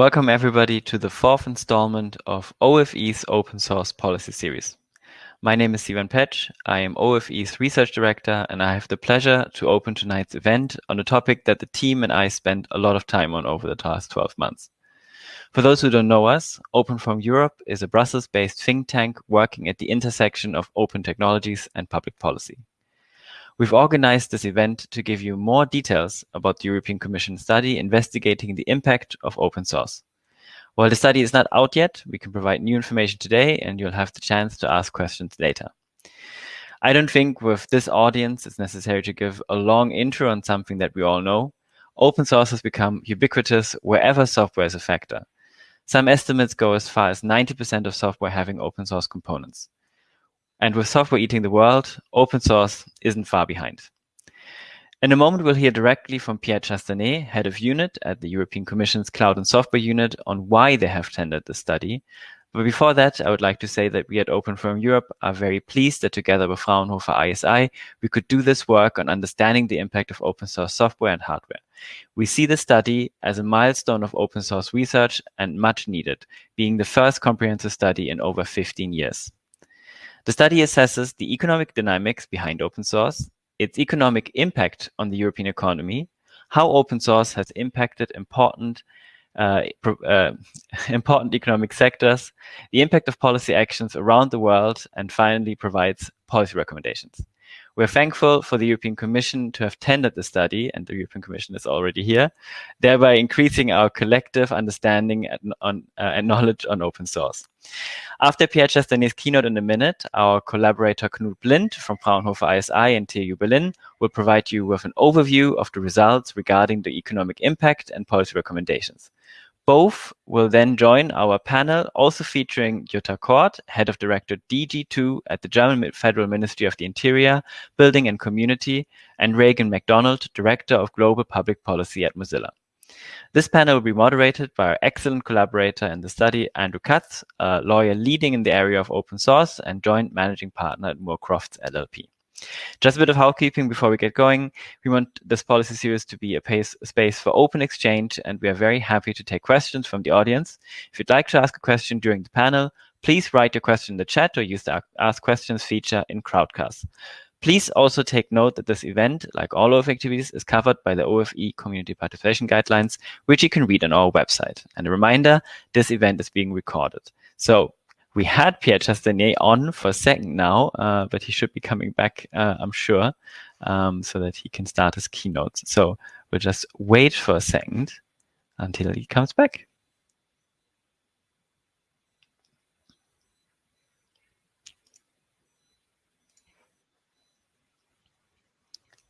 Welcome everybody to the fourth installment of OFE's Open Source Policy Series. My name is Sivan Pätsch. I am OFE's Research Director and I have the pleasure to open tonight's event on a topic that the team and I spent a lot of time on over the past 12 months. For those who don't know us, Open Forum Europe is a Brussels-based think tank working at the intersection of open technologies and public policy. We've organized this event to give you more details about the European Commission study investigating the impact of open source. While the study is not out yet, we can provide new information today and you'll have the chance to ask questions later. I don't think with this audience it's necessary to give a long intro on something that we all know. Open source has become ubiquitous wherever software is a factor. Some estimates go as far as 90% of software having open source components. And with software eating the world, open source isn't far behind. In a moment, we'll hear directly from Pierre Chastanet, head of unit at the European Commission's Cloud and Software Unit on why they have tendered the study. But before that, I would like to say that we at Open Forum Europe are very pleased that together with Fraunhofer ISI, we could do this work on understanding the impact of open source software and hardware. We see the study as a milestone of open source research and much needed, being the first comprehensive study in over 15 years. The study assesses the economic dynamics behind open source, its economic impact on the European economy, how open source has impacted important uh, uh, important economic sectors, the impact of policy actions around the world, and finally provides policy recommendations. We're thankful for the European Commission to have tendered the study, and the European Commission is already here, thereby increasing our collective understanding and, on, uh, and knowledge on open source. After Pierre Chastanet's keynote in a minute, our collaborator Knut Blind from Fraunhofer ISI and TU Berlin will provide you with an overview of the results regarding the economic impact and policy recommendations. Both will then join our panel, also featuring Jutta Kort, Head of Director DG2 at the German Federal Ministry of the Interior, Building and Community, and Raegan MacDonald, Director of Global Public Policy at Mozilla. This panel will be moderated by our excellent collaborator in the study, Andrew Katz, a lawyer leading in the area of open source and joint managing partner at Moorcrofts LLP. Just a bit of housekeeping before we get going. We want this policy series to be a, pace, space for open exchange, and we are very happy to take questions from the audience. If you'd like to ask a question during the panel, please write your question in the chat or use the Ask Questions feature in Crowdcast. Please also take note that this event, like all of activities, is covered by the OFE Community Participation Guidelines, which you can read on our website. And a reminder, this event is being recorded. So we had Pierre Chastanet on for a second now, uh, but he should be coming back, uh, I'm sure, um, so that he can start his keynotes. So we'll just wait for a second until he comes back.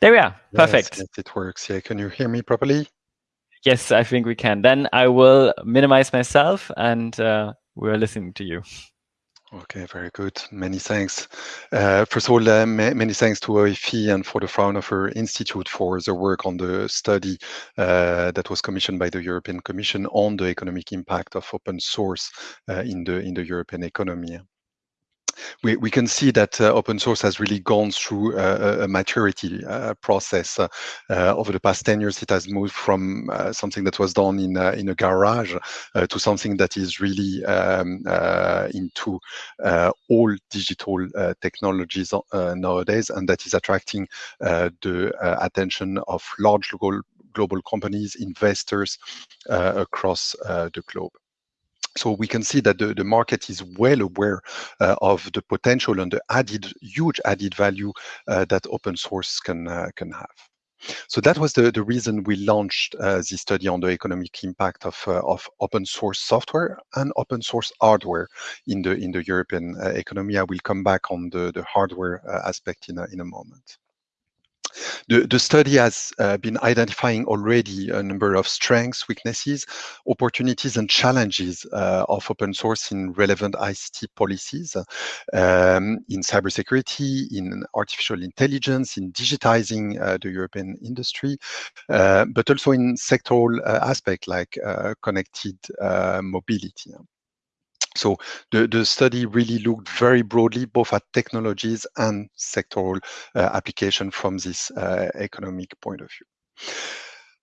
There we are. Perfect. Yes, it works. Yeah. Can you hear me properly? Yes, I think we can. Then I will minimize myself and uh, we're listening to you. Okay, very good. Many thanks. Uh, first of all, uh, ma many thanks to OFE and for the Fraunhofer Institute for the work on the study uh, that was commissioned by the European Commission on the economic impact of open source uh, in the in the European economy we, we can see that uh, open source has really gone through a, a maturity uh, process. Uh, over the past 10 years, it has moved from uh, something that was done in, in a garage uh, to something that is really um, uh, into all digital technologies nowadays, and that is attracting the attention of large global, global companies, investors across the globe. So we can see that the, the market is well aware uh, of the potential and the added, huge added value uh, that open source can, uh, can have. So that was the, the reason we launched uh, this study on the economic impact of, uh, of open source software and open source hardware in the, in the European uh, economy. I will come back on the, the hardware aspect in a, in a moment. The, the study has uh, been identifying already a number of strengths, weaknesses, opportunities, and challenges uh, of open source in relevant ICT policies, um, in cybersecurity, in artificial intelligence, in digitizing uh, the European industry, uh, but also in sectoral uh, aspects like uh, connected mobility. So the, the study really looked very broadly both at technologies and sectoral uh, application from this uh, economic point of view.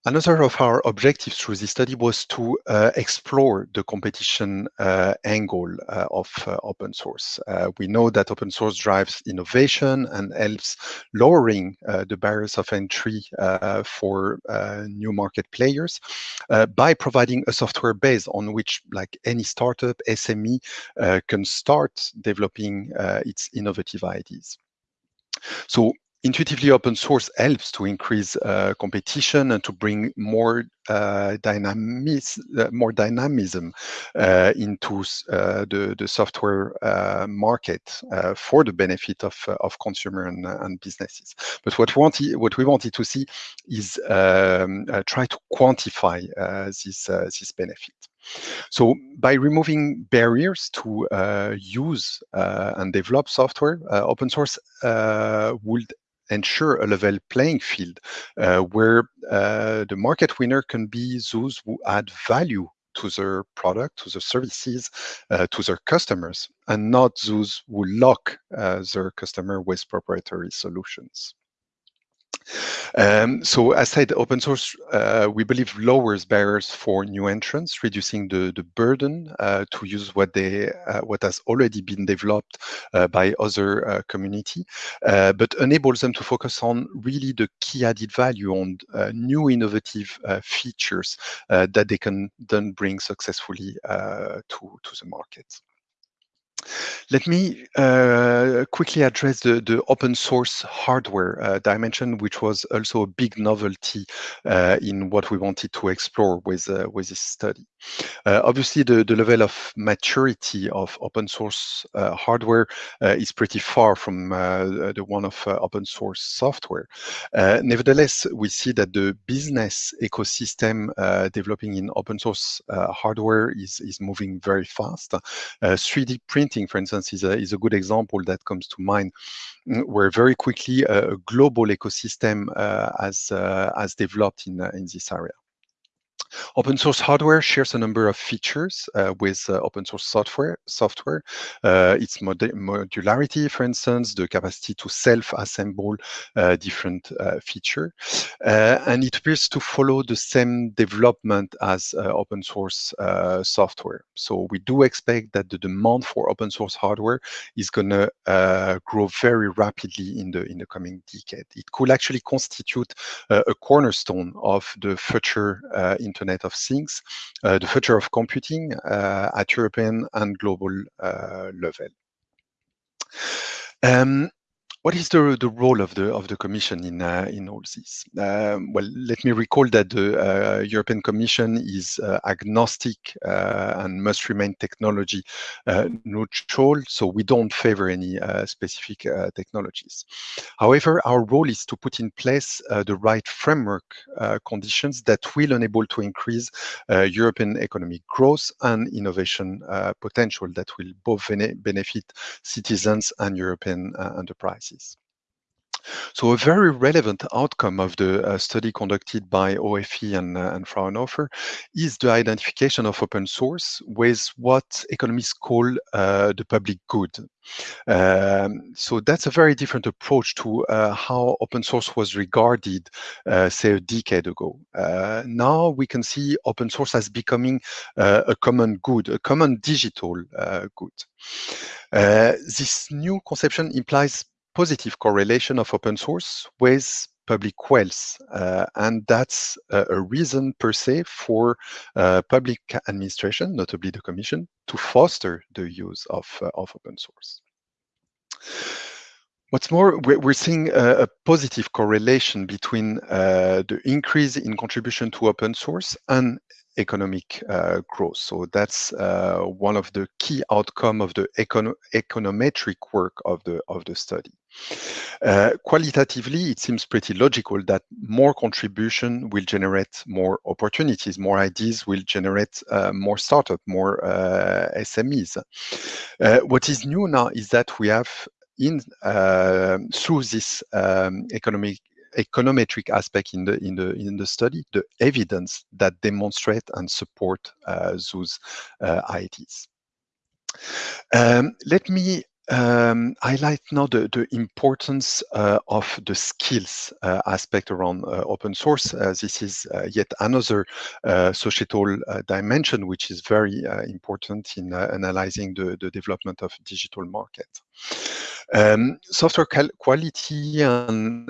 Another of our objectives through this study was to uh, explore the competition uh, angle uh, of uh, open source. Uh, we know that open source drives innovation and helps lowering uh, the barriers of entry for new market players by providing a software base on which like any startup, SME can start developing its innovative ideas. So intuitively open source helps to increase uh, competition and to bring more uh, dynamism, uh, more dynamism uh, into uh, the, the software uh, market for the benefit of, of consumer and, and businesses. But what we, wanted, what we wanted to see is um, try to quantify this, this benefit. So by removing barriers to uh, use uh, and develop software, uh, open source would ensure a level playing field uh, where uh, the market winner can be those who add value to their product, to their services, uh, to their customers, and not those who lock uh, their customer with proprietary solutions. Um, so as I said, open source, uh, we believe lowers barriers for new entrants, reducing the, the burden uh, to use what they uh, what has already been developed uh, by other uh, community, uh, but enables them to focus on really the key added value on new innovative features that they can then bring successfully to, to the market. Let me uh, quickly address the, the open source hardware uh, dimension, which was also a big novelty uh, in what we wanted to explore with, uh, with this study. Uh, obviously, the, the level of maturity of open source uh, hardware is pretty far from the one of open source software. nevertheless, we see that the business ecosystem developing in open source hardware is, is moving very fast. 3D printing, for instance, is a, is a good example that comes to mind, mm, where very quickly a, global ecosystem uh, has, uh, has developed in, uh, in this area. Open source hardware shares a number of features uh, with uh, open source software. Software, uh, its mod modularity, for instance, the capacity to self-assemble uh, different uh, feature, uh, and it appears to follow the same development as open source software. So we do expect that the demand for open source hardware is going to grow very rapidly in the in the coming decade. It could actually constitute a cornerstone of the future Internet of Things, uh, the future of computing uh, at European and global uh, level. Um, what is the, the role of the of the Commission in uh, in all this? Um, well, let me recall that the uh, European Commission is uh, agnostic uh, and must remain technology uh, neutral, so we don't favor any uh, specific technologies. However, our role is to put in place the right framework conditions that will enable to increase European economic growth and innovation potential that will both benefit citizens and European enterprises. So a very relevant outcome of the uh, study conducted by OFE and, uh, and Fraunhofer is the identification of open source with what economists call uh, the public good. Um, so that's a very different approach to uh, how open source was regarded, uh, say, a decade ago. Uh, now we can see open source as becoming a common good, a common digital good. this new conception implies positive correlation of open source with public wealth. Uh, and that's a reason per se for uh, public administration, notably the Commission, to foster the use of, uh, of open source. What's more, we're seeing a, a positive correlation between uh, the increase in contribution to open source and economic uh, growth. So that's uh, one of the key outcome of the econ econometric work of the of the study. Uh, qualitatively, it seems pretty logical that more contribution will generate more opportunities, more ideas will generate uh, more startup, more uh, SMEs. Uh, what is new now is that we have in through this um, economic econometric aspect in the in the in the study, the evidence that demonstrate and support uh, those uh, ideas. Um, let me um, highlight now the, the importance uh, of the skills uh, aspect around uh, open source. Uh, this is uh, yet another uh, societal dimension which is very important in analyzing the, the development of digital market. Um, software quality and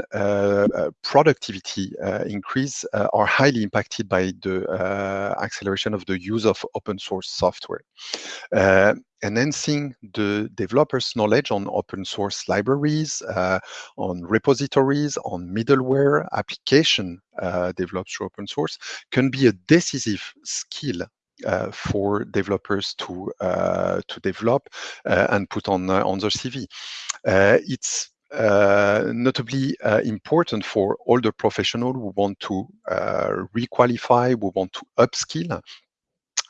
productivity increase are highly impacted by the acceleration of the use of open source software enhancing the developer's knowledge on open source libraries, uh, on repositories, on middleware application uh, developed through open source can be a decisive skill uh, for developers to uh, to develop uh, and put on uh, on their CV. it's notably important for older professionals who want to requalify, who want to upskill,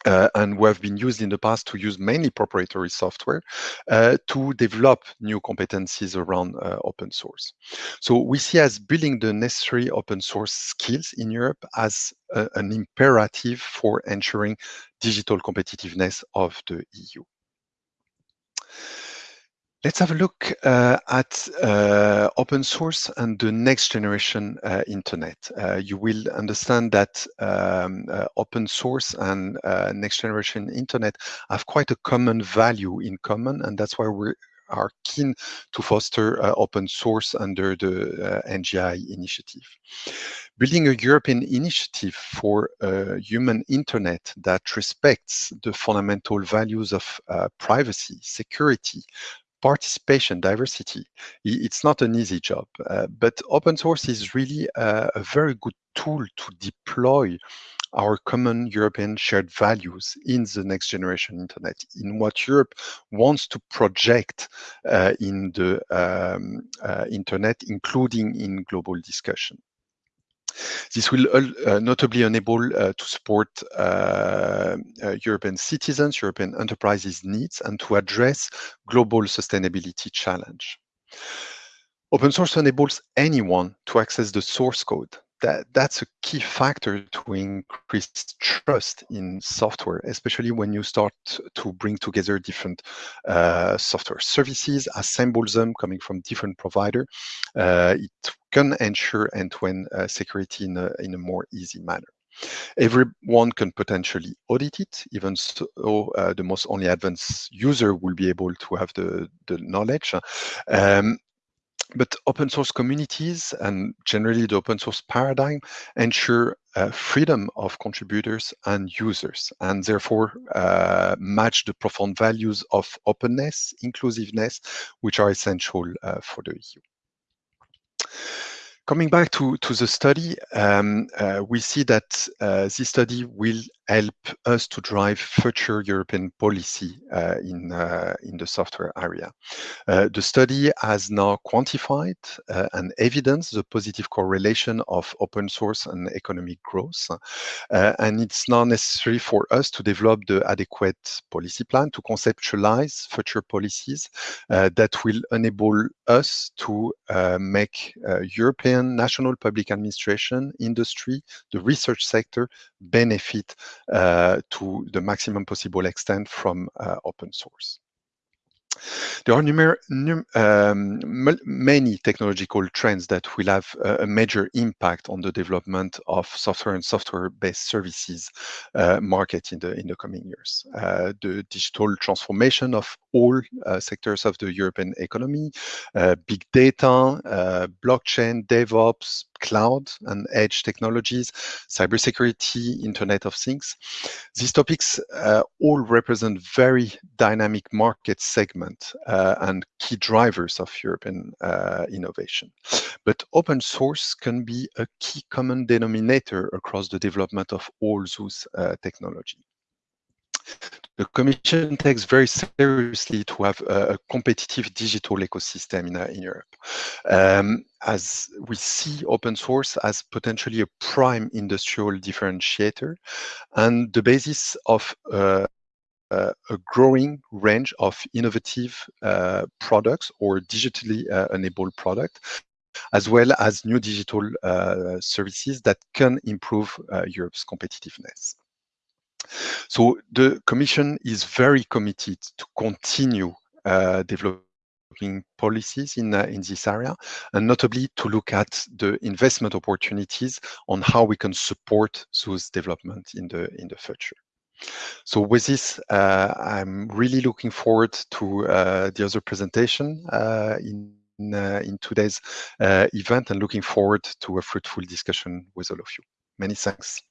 uh, and we have been used in the past to use mainly proprietary software uh, to develop new competencies around uh, open source. So we see as building the necessary open source skills in Europe as an imperative for ensuring digital competitiveness of the EU. Let's have a look uh, at uh, open source and the next generation uh, internet. Uh, you will understand that um, uh, open source and uh, next generation internet have quite a common value in common, and that's why we are keen to foster open source under the NGI initiative. Building a European initiative for a human internet that respects the fundamental values of privacy, security, participation, diversity, it's not an easy job. Uh, but open source is really a, a, very good tool to deploy our common European shared values in the next generation internet, in what Europe wants to project uh, in the um, uh, internet, including in global discussion. This will uh, notably enable uh, to support uh, European citizens, European enterprises' needs, and to address global sustainability challenge. Open source enables anyone to access the source code that that's a key factor to increase trust in software, especially when you start to bring together different uh, software services, assemble them coming from different provider. Uh, it can ensure end-to-end uh, security in a, in a more easy manner. Everyone can potentially audit it, even so uh, the most only advanced user will be able to have the, the knowledge. Um, but open source communities and generally the open source paradigm ensure uh, freedom of contributors and users and therefore uh, match the profound values of openness, inclusiveness, which are essential uh, for the EU. Coming back to, to the study, um, uh, we see that uh, this study will help us to drive future European policy uh, in, uh, in the software area. Uh, the study has now quantified uh, and evidenced the positive correlation of open source and economic growth. and it's now necessary for us to develop the adequate policy plan to conceptualize future policies that will enable us to make European national public administration, industry, the research sector benefit uh, to the maximum possible extent from uh, open source. There are um, many technological trends that will have a, major impact on the development of software and software-based services uh, market in the in the coming years. Uh, the digital transformation of all uh, sectors of the European economy, uh, big data, uh, blockchain, DevOps, cloud and edge technologies, cybersecurity, Internet of Things. These topics uh, all represent very dynamic market segment uh, and key drivers of European uh, innovation. But open source can be a key common denominator across the development of all those uh, technology. The Commission takes very seriously to have a, a competitive digital ecosystem in, uh, in Europe. Um, as we see open source as potentially a prime industrial differentiator and the basis of uh, uh, a growing range of innovative uh, products or digitally uh, enabled products as well as new digital uh, services that can improve Europe's competitiveness. So the Commission is very committed to continue uh, developing policies in, uh, in this area, and notably to look at the investment opportunities on how we can support those development in the, in the future. So with this, uh, I'm really looking forward to uh, the other presentation uh, in in, uh, in today's event and looking forward to a fruitful discussion with all of you. Many thanks.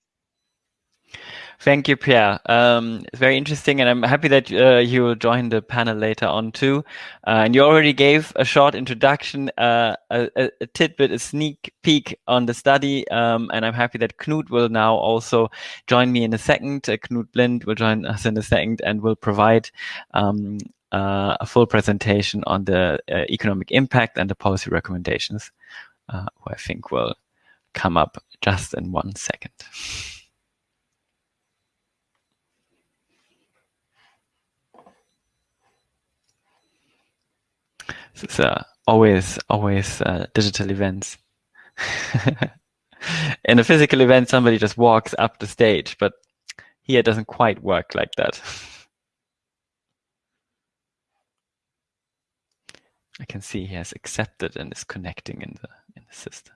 Thank you, Pierre. Um, it's very interesting, and I'm happy that uh, you will join the panel later on too. Uh, and you already gave a short introduction, uh, a, a, tidbit, a sneak peek on the study. Um, and I'm happy that Knut will now also join me in a second. Uh, Knut Blind will join us in a second and will provide um, uh, a full presentation on the uh, economic impact and the policy recommendations, who I think will come up just in one second. It's uh, always, always uh, digital events. In a physical event, somebody just walks up the stage, but here it doesn't quite work like that. I can see he has accepted and is connecting in the in the system.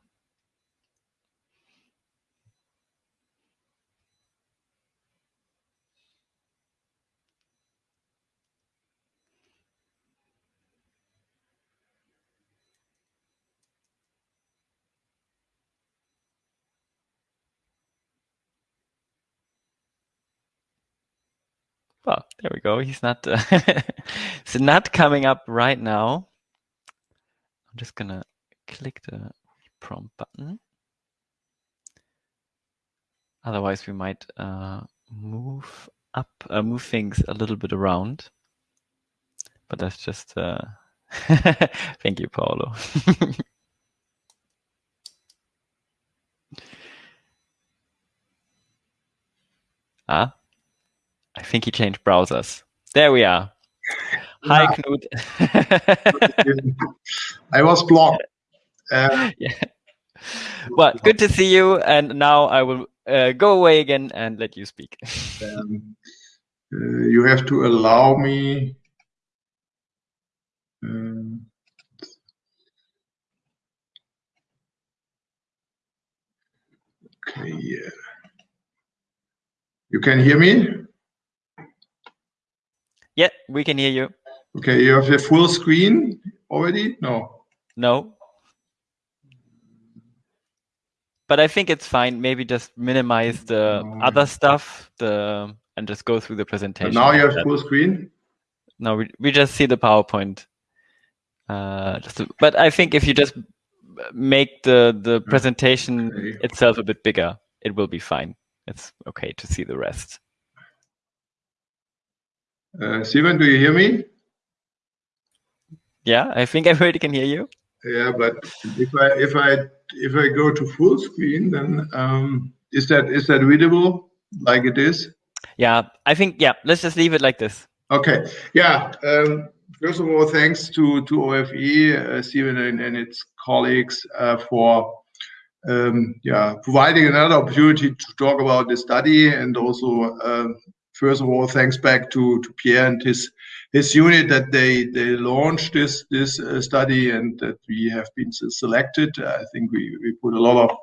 Well, there we go. He's not, uh, it's not coming up right now. I'm just gonna click the prompt button. Otherwise, we might uh, move up, uh, move things a little bit around. But that's just, uh, thank you, Paolo. ah, I think he changed browsers. There we are. Hi, yeah. Knut. I was blocked. Uh, yeah. Well, good to see you. And now I will uh, go away again and let you speak. Um, uh, you have to allow me. Um, okay, yeah. You can hear me? Yeah, we can hear you. Okay, you have a full screen already? No. No. But I think it's fine. Maybe just minimize the no. other stuff the and just go through the presentation. But now you have full screen? No, we, we just see the PowerPoint. Uh, just to, but I think if you just make the, the presentation okay. itself a bit bigger, it will be fine. It's okay to see the rest. Uh, Steven, do you hear me? Yeah, I think everybody can hear you. Yeah, but if I if I if I go to full screen, then um, is that is that readable like it is? Yeah, I think yeah. Let's just leave it like this. Okay. Yeah. Um, first of all, thanks to to OFE, uh, Steven and, and its colleagues uh, for um, yeah providing another opportunity to talk about the study and also uh, first of all, thanks back to, to Pierre and his his unit that they they launched this this uh, study and that we have been selected. I think we, we put a lot of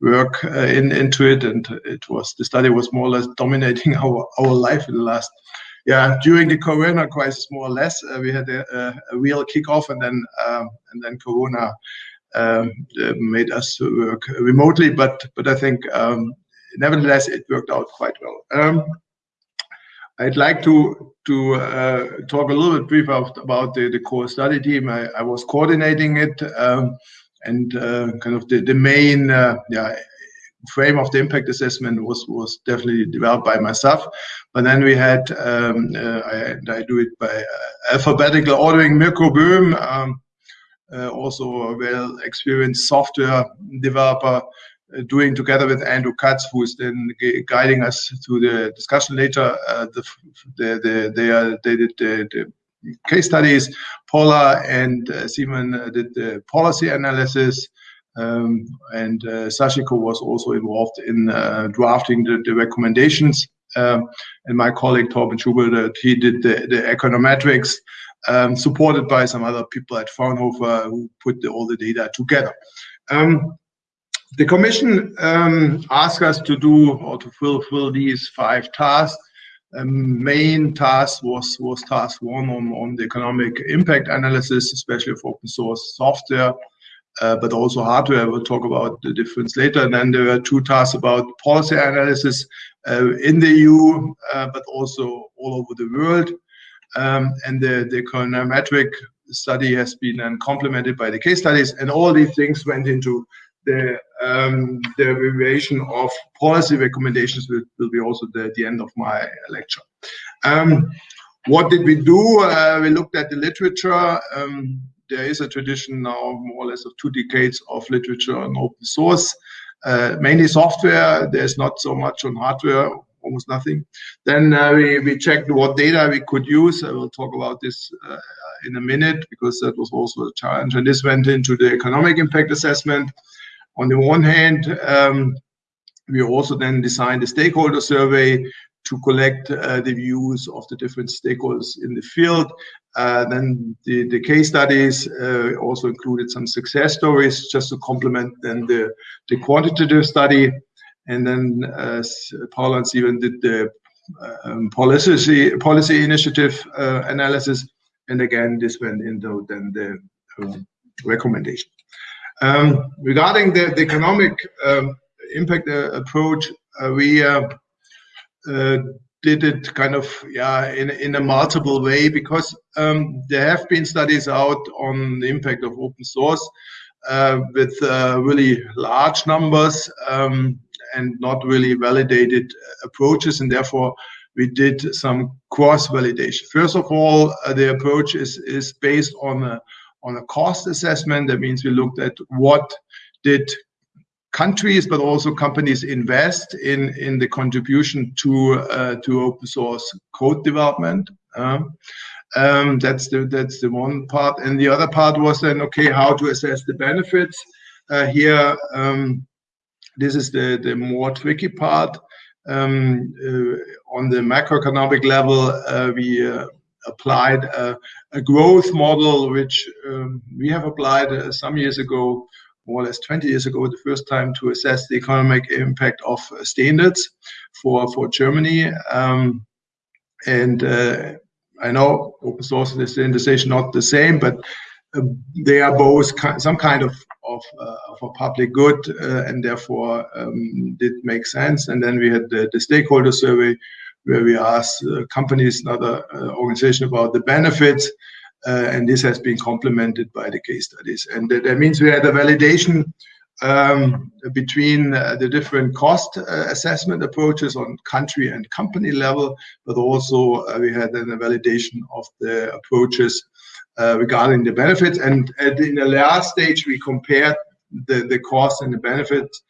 work uh, in into it, and it was the study was more or less dominating our our life in the last. Yeah, during the Corona crisis, more or less, uh, we had a, a, a, real kickoff, and then um, and then Corona um, uh, made us work remotely. But but I think um, nevertheless it worked out quite well. Um, I'd like to to uh, talk a little bit brief about, the, the core study team. I, I was coordinating it um, and uh, kind of the, the main uh, yeah, frame of the impact assessment was was definitely developed by myself. But then we had um, uh, I, I, do it by uh, alphabetical ordering. Mirko Böhm, um, uh, also a well experienced software developer doing together with Andrew Katz, who is then guiding us through the discussion later. Uh, the, the, the, they, are, they did the, the case studies. Paula and uh, Simon uh, did the policy analysis. Um, and uh, Sachiko was also involved in uh, drafting the, the recommendations. Um, and my colleague Torben Schubert, he did the, the econometrics um, supported by some other people at Fraunhofer who put the, all the data together. Um, the commission um, asked us to do or to fulfill these five tasks. Um, main task was was task one on, on the economic impact analysis, especially for open source software, uh, but also hardware. We'll talk about the difference later. And then there were two tasks about policy analysis uh, in the EU, uh, but also all over the world. Um, and the, the econometric study has been then complemented by the case studies, and all these things went into the um, the evaluation of policy recommendations will, will be also the, the end of my lecture. Um, what did we do? Uh, we looked at the literature. Um, there is a tradition now, more or less, of two decades of literature on open source, uh, mainly software. There's not so much on hardware, almost nothing. Then uh, we, we checked what data we could use. I will talk about this uh, in a minute because that was also a challenge. And this went into the economic impact assessment. On the one hand, um, we also then designed a stakeholder survey to collect uh, the views of the different stakeholders in the field. Uh, then the, the case studies uh, also included some success stories just to complement then the, the quantitative study. And then uh, Paul and Steven did the um, policy policy initiative uh, analysis. And again, this went into then the um, recommendation. Um, regarding the, the economic um, impact uh, approach, uh, we uh, uh, did it kind of yeah in, in a multiple way because um, there have been studies out on the impact of open source uh, with uh, really large numbers um, and not really validated approaches and therefore we did some cross validation. First of all, the approach is, is based on a on a cost assessment. That means we looked at what did countries but also companies invest in in the contribution to uh, to open source code development. Uh, um, that's the that's the one part, and the other part was then okay how to assess the benefits. Uh, here, um, this is the the more tricky part. Um, uh, on the macroeconomic level, uh, we uh, applied a, a growth model, which um, we have applied uh, some years ago, more or less 20 years ago, the first time to assess the economic impact of uh, standards for, for Germany. Um, and uh, I know open source and standardization not the same, but uh, they are both some kind of of, uh, of a public good, uh, and therefore um, did make sense. And then we had the, the stakeholder survey, where we ask uh, companies, another uh, organization about the benefits. Uh, and this has been complemented by the case studies. And that, that means we had a validation um, between uh, the different cost uh, assessment approaches on country and company level, but also uh, we had then a validation of the approaches regarding the benefits. And in the last stage, we compared the, the cost and the benefits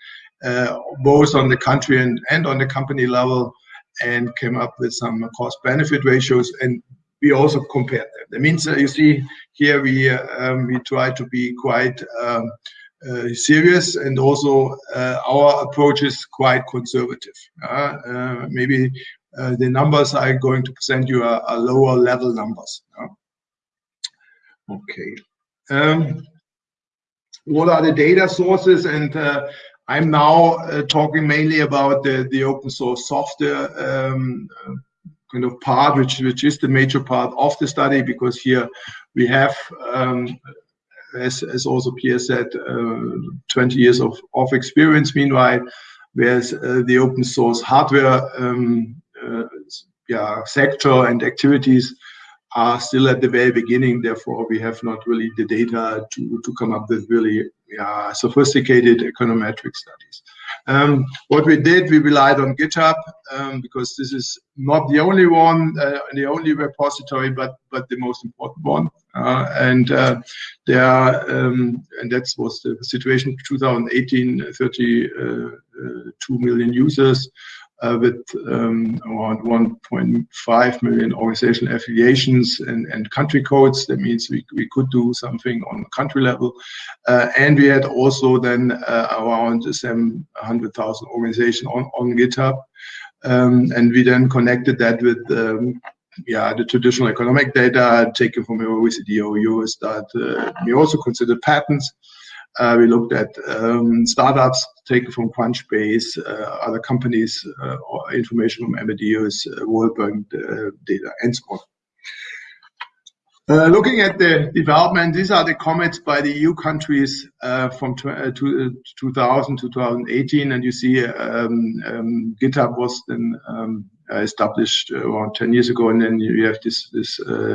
both on the country and, and on the company level and came up with some cost benefit ratios and we also compared them. That means uh, you see here we um, we try to be quite um, uh, serious and also uh, our approach is quite conservative. Maybe the numbers I'm going to present you are, are lower level numbers. Okay. Um, what are the data sources and I'm now uh, talking mainly about the, the open source software um, kind of part, which, which is the major part of the study, because here we have, um, as, as also Pierre said, uh, 20 years of, of experience meanwhile, whereas uh, the open source hardware um, uh, yeah, sector and activities are still at the very beginning. Therefore, we have not really the data to, to come up with really yeah, sophisticated econometric studies. Um, what we did, we relied on GitHub um, because this is not the only one, uh, the only repository, but but the most important one. Uh, and uh, there, um, and that was the situation. 2018, 32 uh, million users uh, with um, around 1.5 million organizational affiliations and, and country codes. That means we, we could do something on country level. Uh, and we had also then uh, around 700,000 organizations on, on GitHub. Um, and we then connected that with um, yeah, the traditional economic data taken from OECD or Eurostat. We also considered patents. Uh, we looked at um, startups taken from Crunchbase, uh, other companies, uh, or information from Amadeus, World Bank data, and so on. Looking at the development, these are the comments by the EU countries from 2000 to 2018, and you see um, um, GitHub was then established around 10 years ago, and then you have this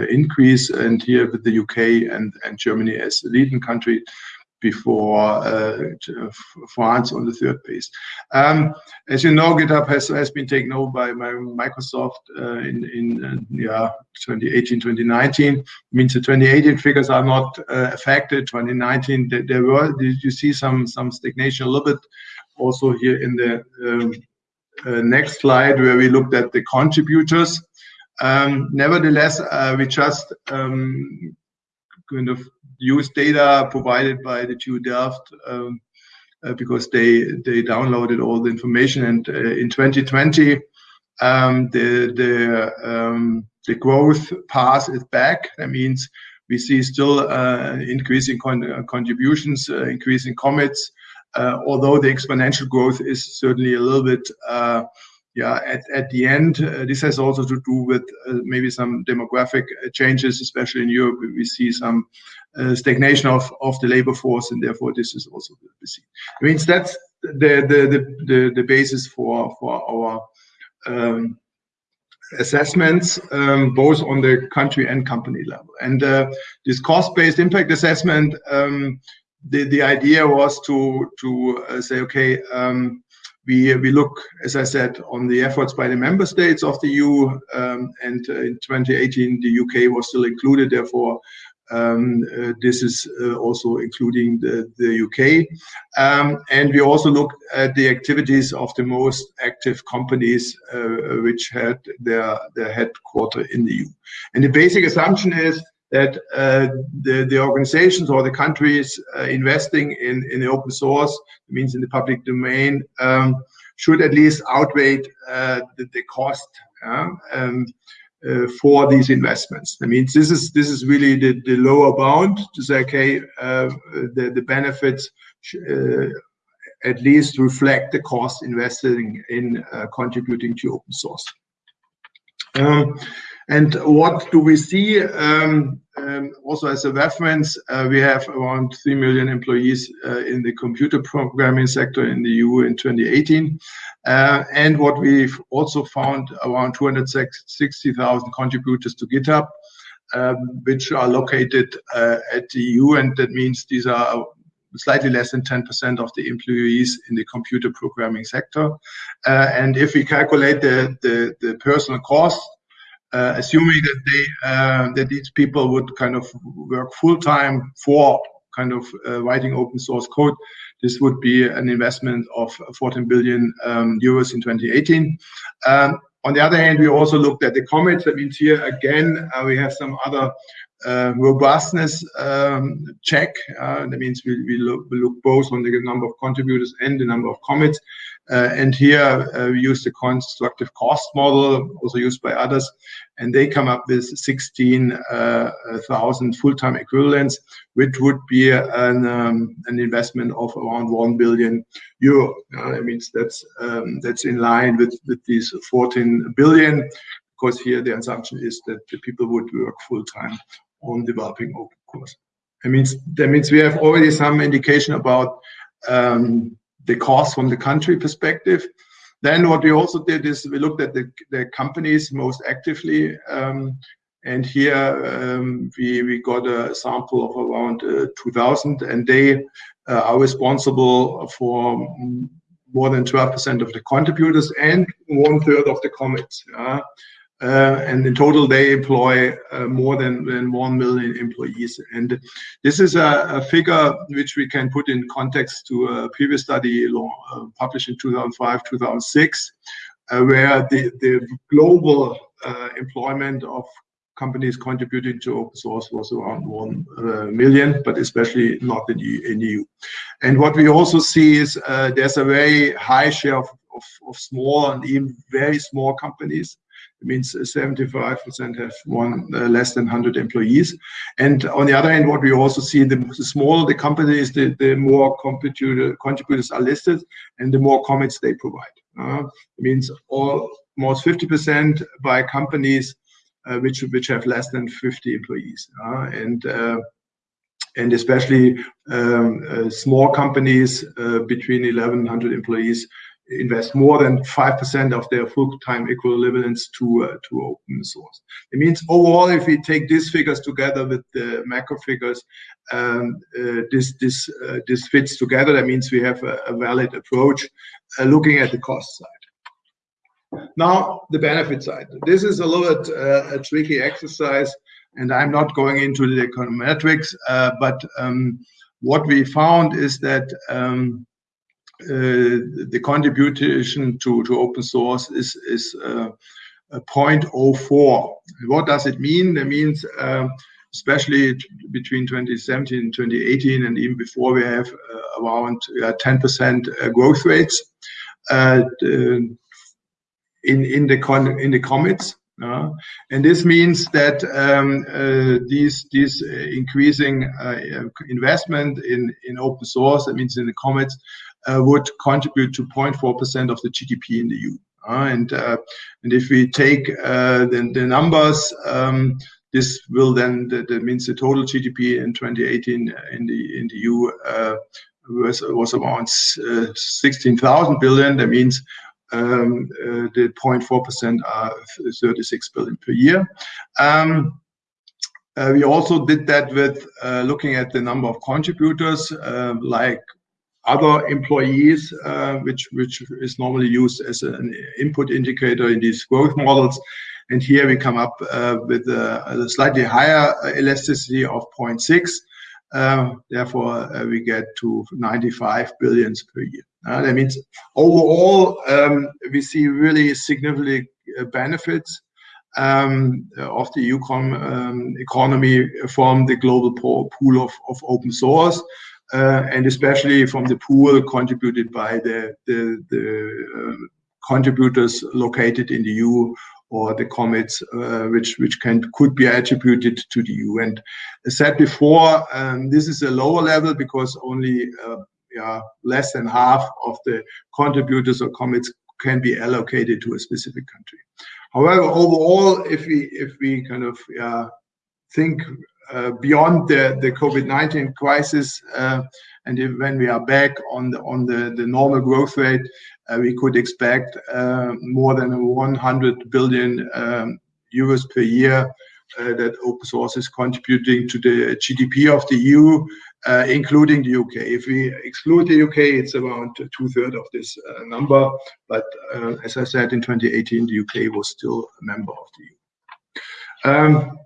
increase, and here with the U.K. and Germany as the leading country before uh, France on the third place. Um, as you know, GitHub has been taken over by Microsoft uh, in uh, 2018, 2019. Means the 2018 figures are not affected. 2019, there were. you see some some stagnation a little bit also here in the um, next slide where we looked at the contributors. Um, nevertheless, we just kind of use data provided by the TU Delft um, uh, because they they downloaded all the information. And uh, in 2020, um, the the um, the growth path is back. That means we see still uh, increasing contributions, increasing commits, although the exponential growth is certainly a little bit at at the end. Uh, this has also to do with uh, maybe some demographic uh, changes, especially in Europe. We see some stagnation of of the labor force, and therefore this is also what we see. It means that's the the the the basis for for our um, assessments, um, both on the country and company level. And this cost-based impact assessment, um, the idea was to to say, okay, we we look, as I said, on the efforts by the member states of the EU, um, and uh, in 2018, the U.K. was still included. Therefore, um, uh, this is uh, also including the U.K. Um, and we also look at the activities of the most active companies which had their headquarter in the EU. And the basic assumption is that uh, the the organizations or the countries uh, investing in the open source, means in the public domain, um, should at least outweigh uh, the cost um, for these investments. I mean, this is this is really the the lower bound to say, okay, the the benefits at least reflect the cost invested in contributing to open source. Um, and what do we see? Um, Um, also as a reference, uh, we have around 3 million employees uh, in the computer programming sector in the EU in 2018. Uh, and What we've also found, around 260,000 contributors to GitHub, um, which are located at the EU, and that means these are slightly less than 10% of the employees in the computer programming sector. And if we calculate the personal cost, Uh, assuming uh, that these people would kind of work full-time for kind of uh, writing open source code, this would be an investment of 14 billion um, euros in 2018. Um, on the other hand, we also looked at the commits. That means here again, we have some other Uh, robustness um, check. Uh, that means we look both on the number of contributors and the number of commits. Uh, and here we use the constructive cost model, also used by others, and they come up with 16,000 full-time equivalents, which would be um, an investment of around 1 billion euro. That means that's um, in line with these 14 billion, because here the assumption is that the people would work full-time on developing open source. That means that means we have already some indication about um, the cost from the country perspective. Then what we also did is we looked at the the companies most actively, um, and here um, we we got a sample of around uh, 2,000, and they uh, are responsible for more than 12% of the contributors and one-third of the Uh, commits. In total, they employ uh, more than than 1 million employees. And this is a figure which we can put in context to a previous study uh, published in 2005, 2006, where the the global employment of companies contributing to open source was around 1 million, but especially not in the EU. And what we also see is there's a very high share of of small and even very small companies. It means 75% have one uh, less than 100 employees. And on the other hand, what we also see, the smaller the company is, the more contributors are listed and the more commits they provide. Uh, it means all, almost 50% by companies uh, which which have less than 50 employees. And and especially um, small companies between 1100 employees invest more than 5% of their full-time equivalents to uh, to open source. It means overall, if we take these figures together with the macro figures, um, uh, uh, this fits together. That means we have a valid approach looking at the cost side. Now, the benefit side. This is a little bit a tricky exercise, and I'm not going into the econometrics, but um, what we found is that um, Uh, the contribution to to open source is is uh, 0.04. What does it mean? That means um, especially between 2017 and 2018, and even before, we have uh, around 10% growth rates in in, the con in the commits. And this means that um, this increasing investment in in open source, that means in the commits, Uh, would contribute to 0.4% of the GDP in the EU. Uh, and uh, and if we take the the, numbers, um, this will then, that means the total GDP in 2018 in the in the EU was around 16,000 billion. That means um, the 0.4% are 36 billion per year. Um, we also did that with looking at the number of contributors, like other employees, uh, which is normally used as an input indicator in these growth models. And here we come up uh, with a slightly higher elasticity of 0.6. Uh, therefore, we get to 95 billion per year. That means overall, um, we see really significant benefits um, of the EU um, economy from the global pool of open source, Uh, and especially from the pool contributed by the um, contributors located in the EU or the commits uh, which which can could be attributed to the EU. And as said before, um, this is a lower level because only uh, yeah less than half of the contributors or commits can be allocated to a specific country. However, overall, if we if we kind of think Uh, beyond the the COVID-19 crisis uh, and when we are back on the the normal growth rate, uh, we could expect more than 100 billion um, euros per year that open source is contributing to the GDP of the EU, including the U.K. If we exclude the U.K., it's around two-thirds of this number. But as I said, in 2018, the U.K. was still a member of the EU. Um,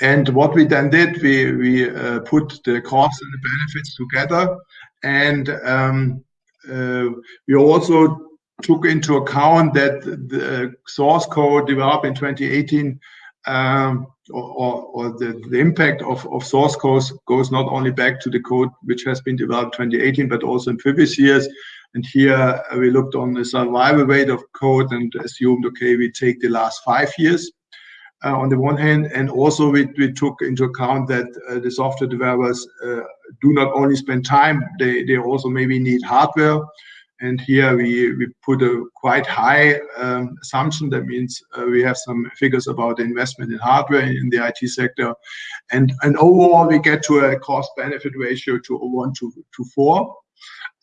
And what we then did, we we uh, put the costs and the benefits together. And um, uh, we also took into account that the uh, source code developed in 2018 um, or the impact of of source codes goes not only back to the code which has been developed 2018, but also in previous years. And here we looked on the survival rate of code and assumed, okay, we take the last five years uh, on the one hand, and also we, we took into account that uh, the software developers uh, do not only spend time, they, they also maybe need hardware. And here we, we put a quite high um, assumption. That means uh, we have some figures about the investment in hardware in the IT sector. And, and overall, we get to a cost benefit ratio to 1 to, to 4.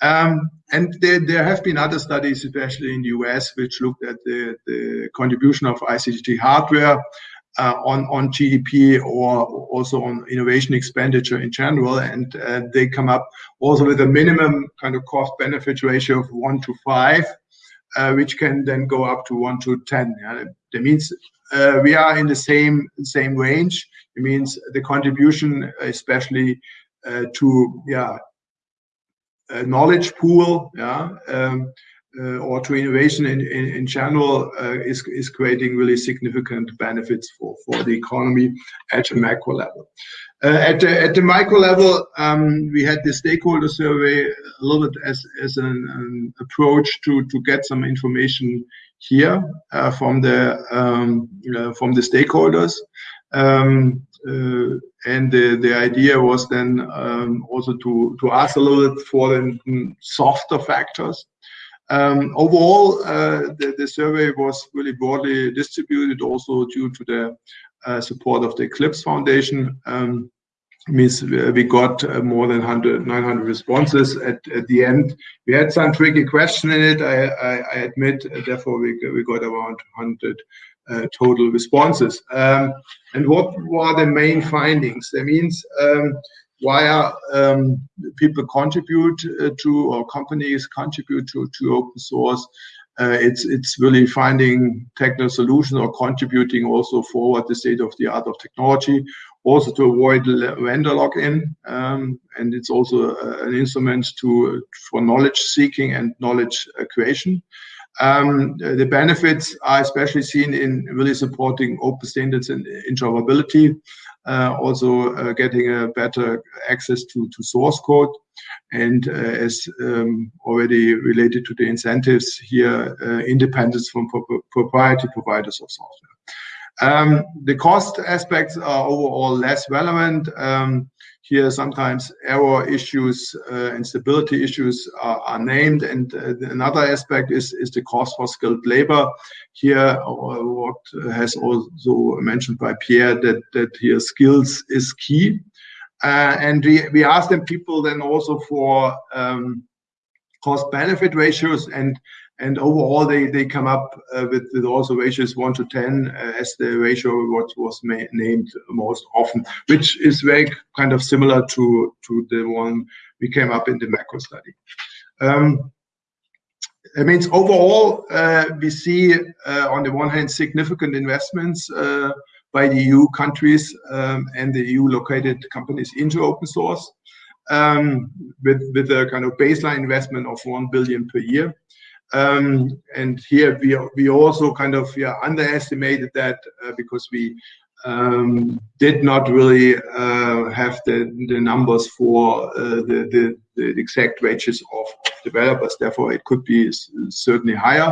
Um, and there, there, have been other studies, especially in the US, which looked at the, the contribution of ICT hardware uh, on, on GDP or also on innovation expenditure in general. And uh, they come up also with a minimum kind of cost benefit ratio of one to five, uh, which can then go up to one to 10. Yeah? That means uh, we are in the same same range. It means the contribution, especially uh, to yeah knowledge pool yeah, um, uh, or to innovation in in general, uh, is is creating really significant benefits for for the economy at a macro level. Uh, at the at the micro level, um, we had the stakeholder survey a little bit as as an approach to to get some information here from the um, from the stakeholders. Um, uh, and the, the idea was then um, also to, to ask a little bit for the softer factors. Um, overall, uh, the, the, survey was really broadly distributed also due to the uh, support of the Eclipse Foundation. Um, means we got uh, more than 100, 900 responses at, at the end. We had some tricky question in it, I, I, I admit, therefore we, we got around 100 uh, total responses. Um, and what were the main findings? That means um, why are um, people contribute uh, to or companies contribute to, to open source? Uh, it's it's really finding technical solutions or contributing also forward the state of the art of technology, also to avoid vendor lock-in, um, and it's also uh, an instrument to for knowledge seeking and knowledge uh, creation. Um, the benefits are especially seen in really supporting open standards and interoperability, uh, also uh, getting a better access to, source code. And uh, as um, already related to the incentives here, independence from pro proprietary providers of software. Um, the cost aspects are overall less relevant. Here, sometimes error issues uh, and stability issues are, are named. And uh, another aspect is, is the cost for skilled labor. Here, uh, what has also mentioned by Pierre, that, that here skills is key. Uh, and we, we asked them people then also for um, cost benefit ratios and and overall they they come up uh, with, with also ratios 1 to 10 uh, as the ratio what was named most often which is very kind of similar to to the one we came up in the macro study. Um, it means overall uh, we see uh, on the one hand significant investments uh, by the EU countries um, and the EU located companies into open source um, with, with a kind of baseline investment of 1 billion per year and here we, we also kind of underestimated that uh, because we um, did not really uh, have the, the numbers for uh, the, exact wages of, developers. Therefore, it could be certainly higher.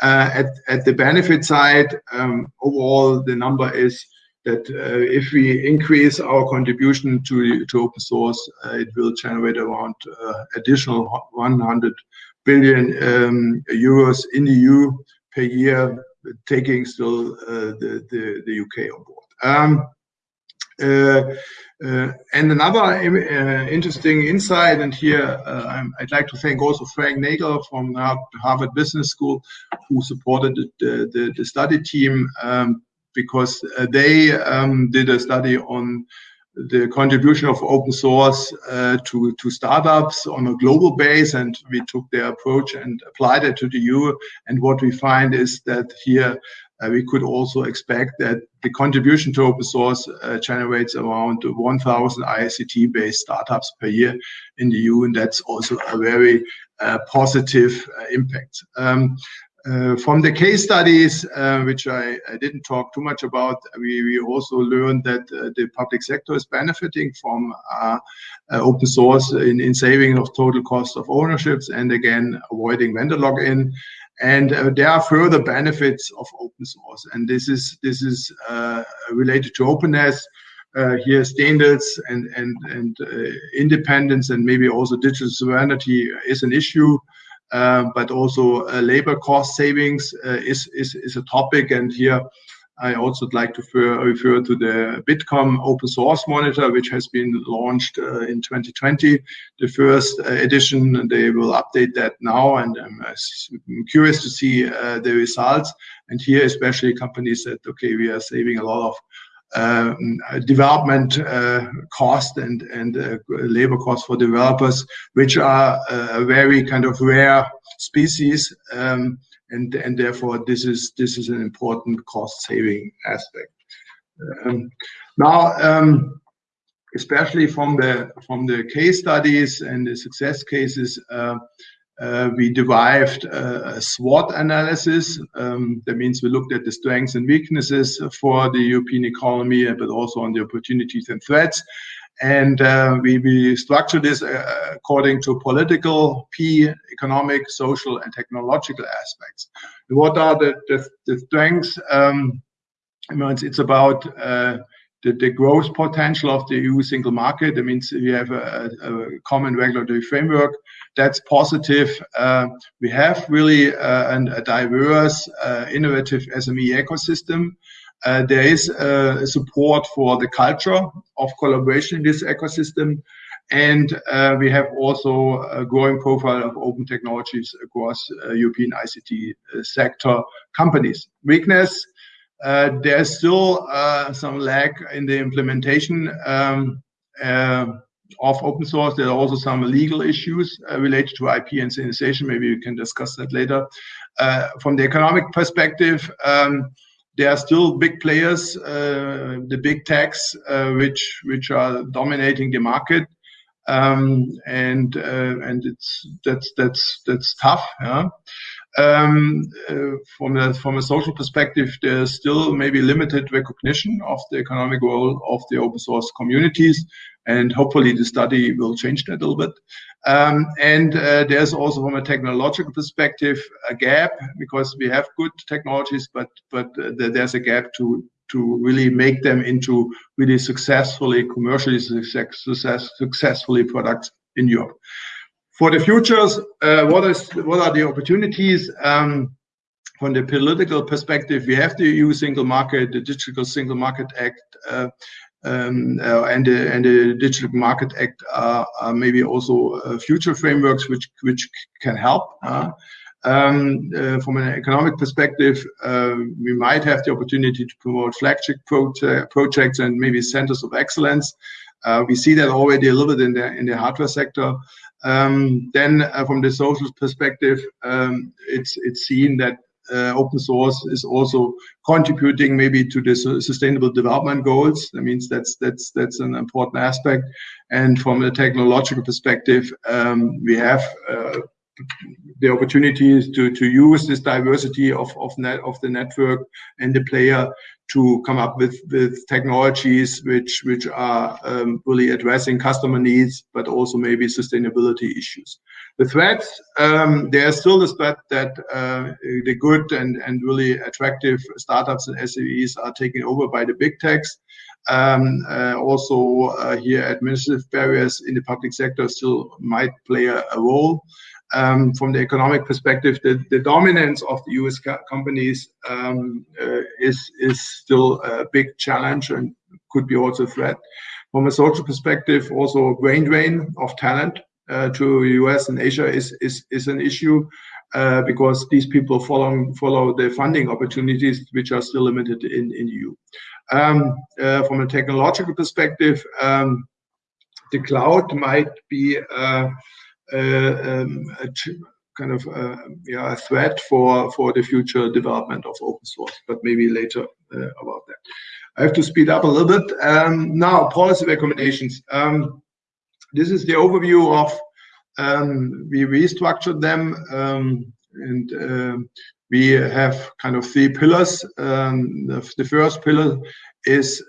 At, at the benefit side, um, overall, the number is that if we increase our contribution to, to open source, it will generate around additional 100 billion um, euros in the EU per year, taking still uh, the, UK on board. Um, uh, uh, and another interesting insight, and here i would like to thank also Frank Nagle from Harvard Business School, who supported the, study team um, because they did a study on the contribution of open source uh, to, to startups on a global base and we took their approach and applied it to the EU and what we find is that here uh, we could also expect that the contribution to open source uh, generates around 1,000 ICT based startups per year in the EU and that's also a very uh, positive uh, impact. Um, uh, from the case studies, uh, which I, I, didn't talk too much about, we, we also learned that uh, the public sector is benefiting from uh, uh, open source in, in saving of total cost of ownerships and again avoiding vendor lock-in. And uh, there are further benefits of open source, and this is this is related to openness. here, standards and and and independence, and maybe also digital sovereignty is an issue. Um, but also uh, labor cost savings uh, is, is, is a topic. And here I also would like to refer, to the Bitkom open source monitor, which has been launched uh, in 2020, the first uh, edition. They will update that now, and I'm, curious to see uh, the results. And here, especially companies that okay, we are saving a lot of development uh, cost and and uh, labor cost for developers, which are uh, a very kind of rare species, um, and and therefore this is this is an important cost saving aspect. Um, now, um, especially from the from the case studies and the success cases. Uh, uh, we derived a, a SWOT analysis. Um, that means we looked at the strengths and weaknesses for the European economy, but also on the opportunities and threats. And uh, we, we structure this uh, according to political, P, economic, social, and technological aspects. What are the, the, the strengths? Um, it's about uh, the, growth potential of the EU single market. That means we have a, common regulatory framework. That's positive. Uh, we have really uh, a diverse, uh, innovative SME ecosystem. There is support for the culture of collaboration in this ecosystem. And we have also a growing profile of open technologies across European ICT sector companies. Weakness, there's still uh, some lag in the implementation um, uh, of open source. There are also some legal issues related to IP and syndication. Maybe we can discuss that later. from the economic perspective, um, there are still big players, uh, the big techs, uh, which which are dominating the market, um, and uh, and it's that's that's that's tough. Yeah? Um, uh, from a from a social perspective, there's still maybe limited recognition of the economic role of the open source communities, and hopefully the study will change that a little bit. Um, and uh, there's also from a technological perspective a gap because we have good technologies, but but uh, there's a gap to to really make them into really successfully commercially success, successfully products in Europe. For the futures, uh, what is what are the opportunities? Um, from the political perspective, we have the EU Single Market, the Digital Single Market Act, uh, um, uh, and, the, and the Digital Market Act are, are maybe also uh, future frameworks which which can help. Um, uh, from an economic perspective, uh, we might have the opportunity to promote flagship projects and maybe centers of excellence. Uh, we see that already a little bit in the in the hardware sector. Um, then uh, from the social perspective, um, it's it's seen that uh, open source is also contributing maybe to the sustainable development goals. That means that's that's that's an important aspect. And from a technological perspective, um, we have uh, the opportunities to to use this diversity of of net of the network and the player to come up with, with technologies which which are um, really addressing customer needs, but also maybe sustainability issues. The threats, um, there's still the threat that uh, the good and, and really attractive startups and SMEs are taken over by the big techs. Um, uh, also uh, here administrative barriers in the public sector still might play a, a role um, from the economic perspective, the, the dominance of the US co companies um, uh, is, is still a big challenge and could be also a threat. From a social perspective, also brain drain of talent uh, to US and Asia is, is, is an issue uh, because these people follow, follow the funding opportunities which are still limited in, in EU. Um, uh, from a technological perspective, um, the cloud might be uh, um, a kind of uh, yeah, a threat for, for the future development of open source, but maybe later uh, about that. I have to speed up a little bit. Um, now, policy recommendations. Um, this is the overview of, um, we restructured them um, and uh, we have kind of three pillars. The, first pillar is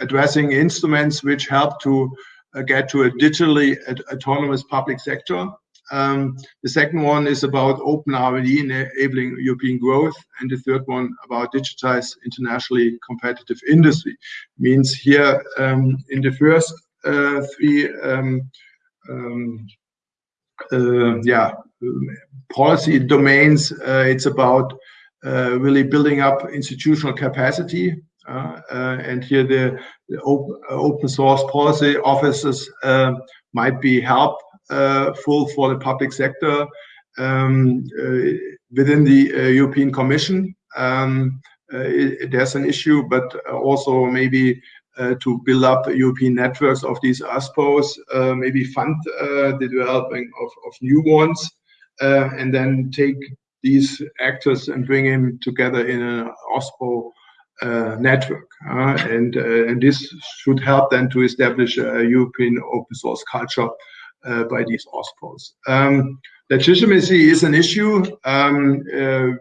addressing instruments which help to uh, get to a digitally autonomous public sector. Um, the second one is about open R&D enabling European growth, and the third one about digitized internationally competitive industry. Means here um, in the first uh, three, um, um uh, yeah, policy domains, uh, it's about uh, really building up institutional capacity uh, uh, and here the, the open, uh, open, source policy offices might be helpful for the public sector um, within the European Commission. Um, it, there's an issue, but also maybe uh, to build up European networks of these OSPOs, uh, maybe fund uh, the developing of, of new ones, and then take these actors and bring them together in an OSPO uh, network. Uh, and, uh, and this should help then to establish a European open source culture by these OSPOs. Um, legitimacy is an issue. Um,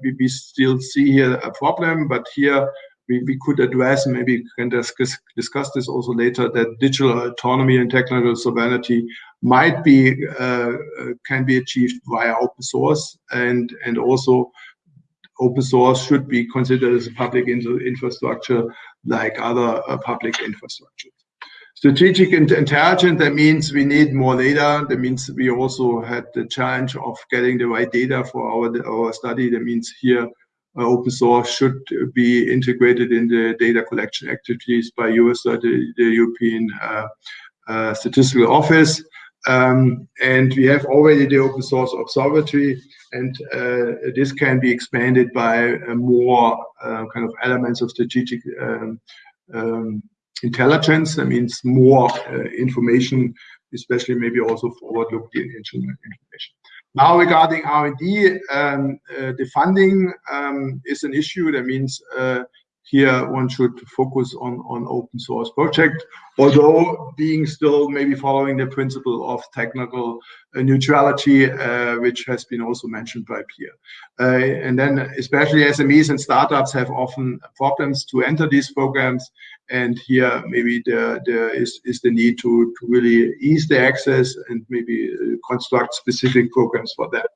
we, we, still see here a problem, but here we, we could address, maybe we can discuss, discuss this also later, that digital autonomy and technical sovereignty might be uh, can be achieved via open source and and also open source should be considered as a public infrastructure like other uh, public infrastructure. Strategic intelligence, that means we need more data. That means we also had the challenge of getting the right data for our, our study. That means here uh, open source should be integrated in the data collection activities by US, the, the European uh, uh, Statistical Office. Um, and we have already the open source observatory, and uh, this can be expanded by uh, more uh, kind of elements of strategic um, um, intelligence. That means more uh, information, especially maybe also forward-looking information. Now, regarding R&D, um, uh, the funding um, is an issue. That means here one should focus on, on open source project, although being still maybe following the principle of technical uh, neutrality, uh, which has been also mentioned by Pierre. Uh, and then especially SMEs and startups have often problems to enter these programs. And here maybe there, there is, is the need to, to really ease the access and maybe uh, construct specific programs for that.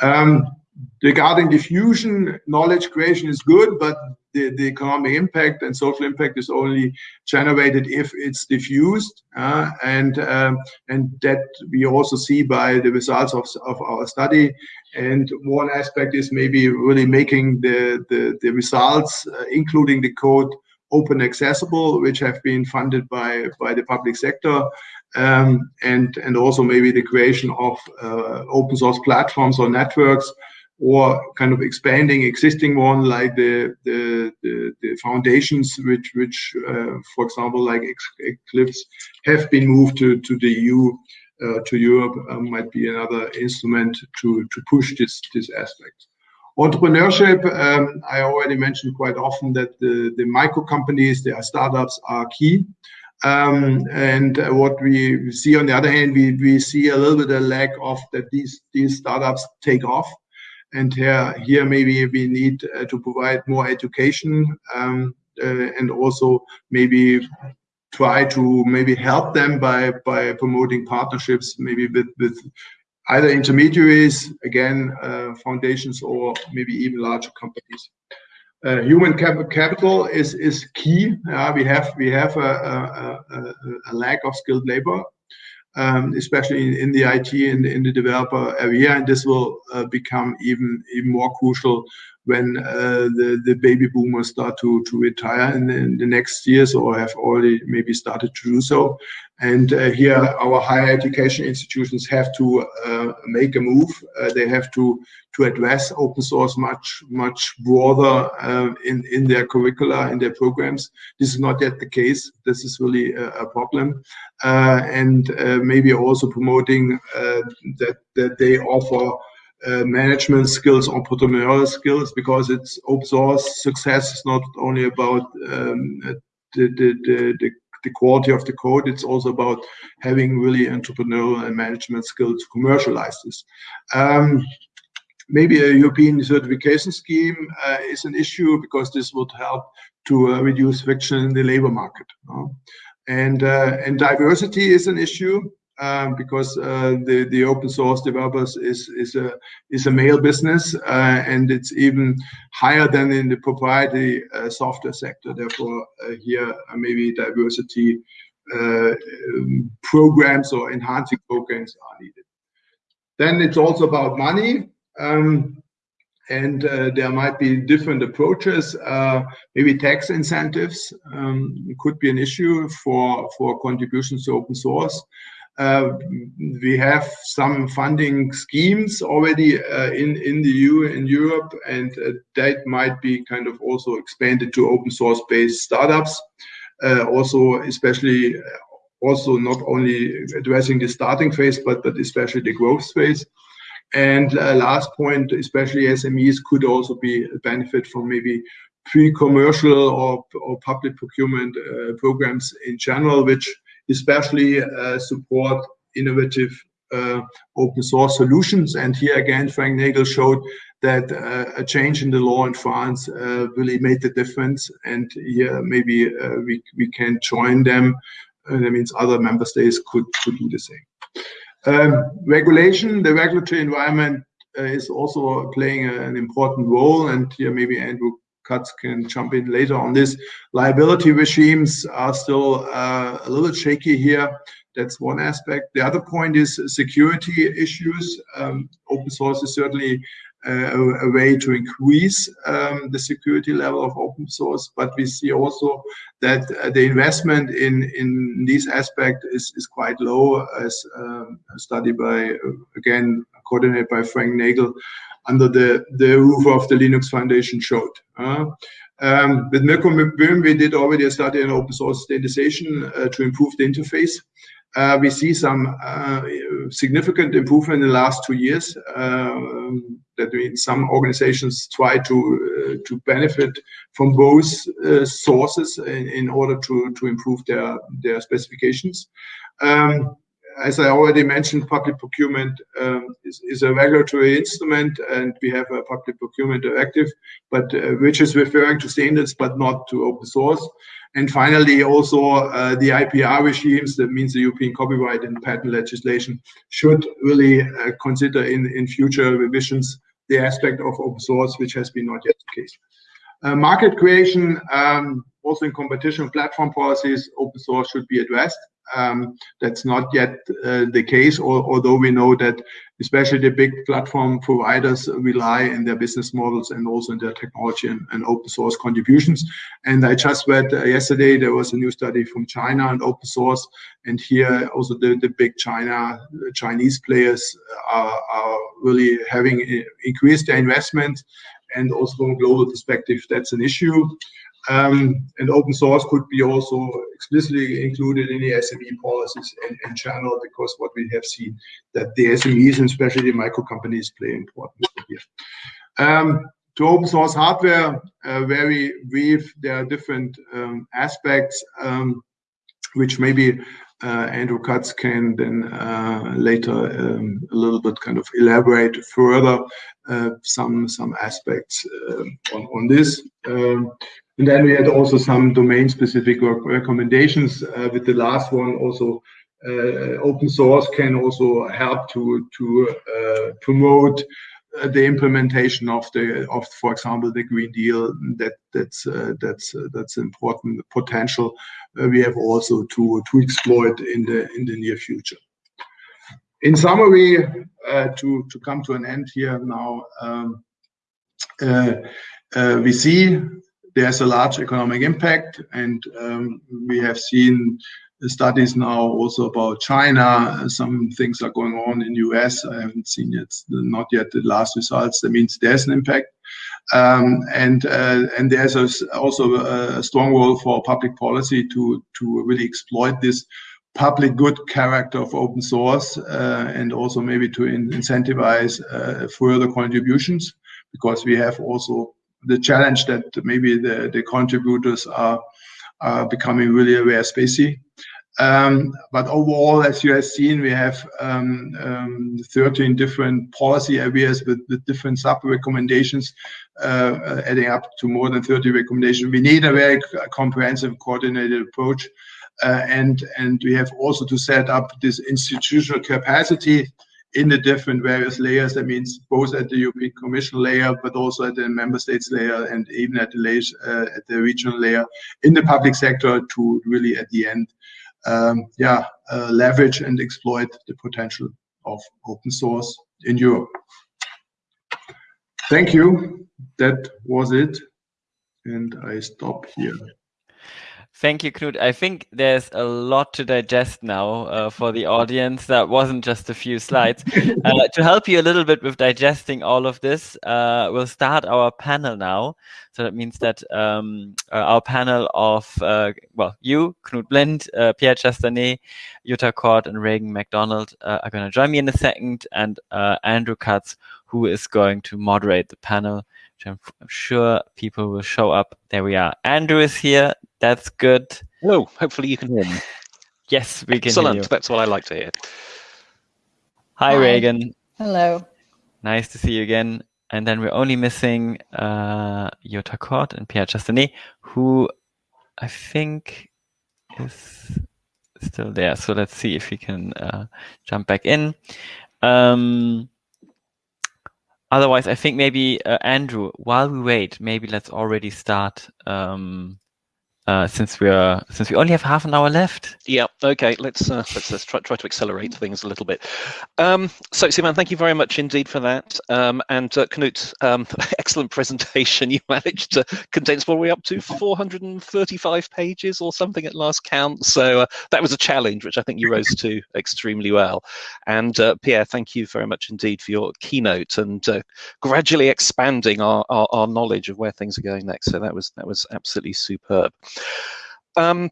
Um, regarding diffusion, knowledge creation is good, but the, the economic impact and social impact is only generated if it's diffused. Uh, and um, and that we also see by the results of, of our study. And one aspect is maybe really making the, the, the results, uh, including the code, open accessible, which have been funded by, by the public sector. Um, and, and also maybe the creation of uh, open source platforms or networks or kind of expanding existing one like the the, the, the foundations which which uh, for example like Eclipse have been moved to, to the EU uh, to Europe um, might be another instrument to to push this this aspect. Entrepreneurship, um, I already mentioned quite often that the, the micro companies, the startups are key. Um, and uh, what we see on the other hand, we, we see a little bit of lack of that these, these startups take off. And here, here maybe we need uh, to provide more education um, uh, and also maybe try to maybe help them by by promoting partnerships maybe with with either intermediaries again uh, foundations or maybe even larger companies. Uh, human cap capital is is key. Uh, we have we have a, a, a, a lack of skilled labor um, especially in, the IT and in the developer area. And this will uh, become even even more crucial when uh, the, the baby boomers start to, to retire in, in, the next years or have already maybe started to do so. And uh, here our higher education institutions have to uh, make a move. Uh, they have to to address open source much much broader in in their curricula in their programs. This is not yet the case. This is really a, a problem, and maybe also promoting that that they offer uh, management skills, or entrepreneurial skills, because it's open source success is not only about um, the, the, the, the, quality of the code, it's also about having really entrepreneurial and management skills to commercialize this. Um, maybe a European certification scheme uh, is an issue because this would help to uh, reduce friction in the labor market. And, uh, and diversity is an issue um, because uh, the the open source developers is is a is a male business uh, and it's even higher than in the proprietary uh, software sector. Therefore, uh, here uh, maybe diversity uh, um, programs or enhancing programs are needed. Then it's also about money. Um, and there might be different approaches. Maybe tax incentives um, could be an issue for for contributions to open source. Uh, we have some funding schemes already uh, in in the EU in Europe, and uh, that might be kind of also expanded to open source based startups. Also, especially also not only addressing the starting phase, but especially the growth phase. And last point, especially SMEs could also be benefit from maybe pre-commercial or, or public procurement programs in general, which especially uh, support innovative uh, open source solutions. And here again, Frank Nagle showed that uh, a change in the law in France really made the difference. And here maybe we, we can join them. that means other member states could, could do the same. Um, regulation, the regulatory environment uh, is also playing a, an important role. And here maybe Andrew Katz can jump in later on this. Liability regimes are still uh, a little shaky here. That's one aspect. The other point is security issues. Um, open source is certainly uh, a, way to increase um, the security level of open source, but we see also that uh, the investment in in this aspect is is quite low, as um, a study by uh, again coordinated by Frank Nagle under the the roof of the Linux Foundation showed. Uh, um, with Mirko Böhm, we did already a study on open source standardization uh, to improve the interface uh, we see some uh, significant improvement in the last two years. Um, that means some organizations try to uh, to benefit from both uh, sources in, in, order to to improve their their specifications. Um, as I already mentioned, public procurement um, is, is, a regulatory instrument, and we have a public procurement directive, but uh, which is referring to standards but not to open source. And finally, also uh, the IPR regimes, that means the European copyright and patent legislation, should really uh, consider in, in future revisions the aspect of open source, which has been not yet the case. Uh, market creation, um, also in competition platform policies, open source should be addressed. Um, that's not yet uh, the case, or, although we know that especially the big platform providers rely in their business models and also in their technology and, and open source contributions. And I just read uh, yesterday there was a new study from China on open source, and here also the, the big China Chinese players are, are really having uh, increased their investment and also from a global perspective, that's an issue. Um, and open source could be also explicitly included in the SME policies and, in general, because what we have seen that the SMEs and especially micro companies play important here. Um, to open source hardware, uh, very brief, there are different um, aspects um, which maybe Andrew Katz can then uh, later um, a little bit kind of elaborate further uh, some some aspects uh, on, on this. Um, and then we had also some domain-specific recommendations. Uh, with the last one, also uh, open source can also help to to uh, promote uh, the implementation of the of, for example, the Green Deal. That that's uh, that's uh, that's important potential. we have also to to exploit in the in the near future. In summary, to to come to an end here now. Um, we see there's a large economic impact, and um, we have seen studies now also about China. Some things are going on in US. I haven't seen yet, not yet the last results. That means there's an impact. Um, and uh, and there's a, also a strong role for public policy to to really exploit this public good character of open source uh, and also maybe to in incentivize uh, further contributions because we have also the challenge that maybe the, the contributors are, are becoming really aware spacey. Um, but overall, as you have seen, we have um, um, 13 different policy areas with, with different sub recommendations, uh, adding up to more than 30 recommendations. We need a very comprehensive, coordinated approach. Uh, and, and we have also to set up this institutional capacity in the different various layers. That means both at the European Commission layer, but also at the member states layer, and even at the layers, uh, at the regional layer in the public sector to really at the end, um, yeah, uh, leverage and exploit the potential of open source in Europe. Thank you. That was it, and I stop here. Thank you, Knut. I think there's a lot to digest now uh, for the audience. That wasn't just a few slides. Uh, to help you a little bit with digesting all of this, uh, we'll start our panel now. So that means that um, uh, our panel of, uh, well, you, Knut Blind, uh, Pierre Chastanet, Jutta Kort, and Raegan MacDonald are going to join me in a second, and Andrew Katz, who is going to moderate the panel I'm, sure people will show up. There we are. Andrew is here. That's good. Hello. Hopefully you can hear me. yes, we can Excellent. That's what I like to hear. Hi, Hi, Raegan. Hello. Nice to see you again. And then we're only missing uh, Jutta Kort and Pierre Chastanet, who I think is still there. So let's see if we can uh, jump back in. Um, otherwise, I think maybe uh, Andrew, while we wait, maybe let's already start um, uh, since we're since we only have half an hour left. Yeah. Okay. Let's uh, let's let's try, try to accelerate things a little bit. Um, so, Simon, thank you very much indeed for that. Um, and uh, Knut, um, excellent presentation. You managed to condense what we're up to 435 pages or something at last count. So uh, that was a challenge, which I think you rose to extremely well. And uh, Pierre, thank you very much indeed for your keynote and uh, gradually expanding our, our, our knowledge of where things are going next. So that was that was absolutely superb. Um,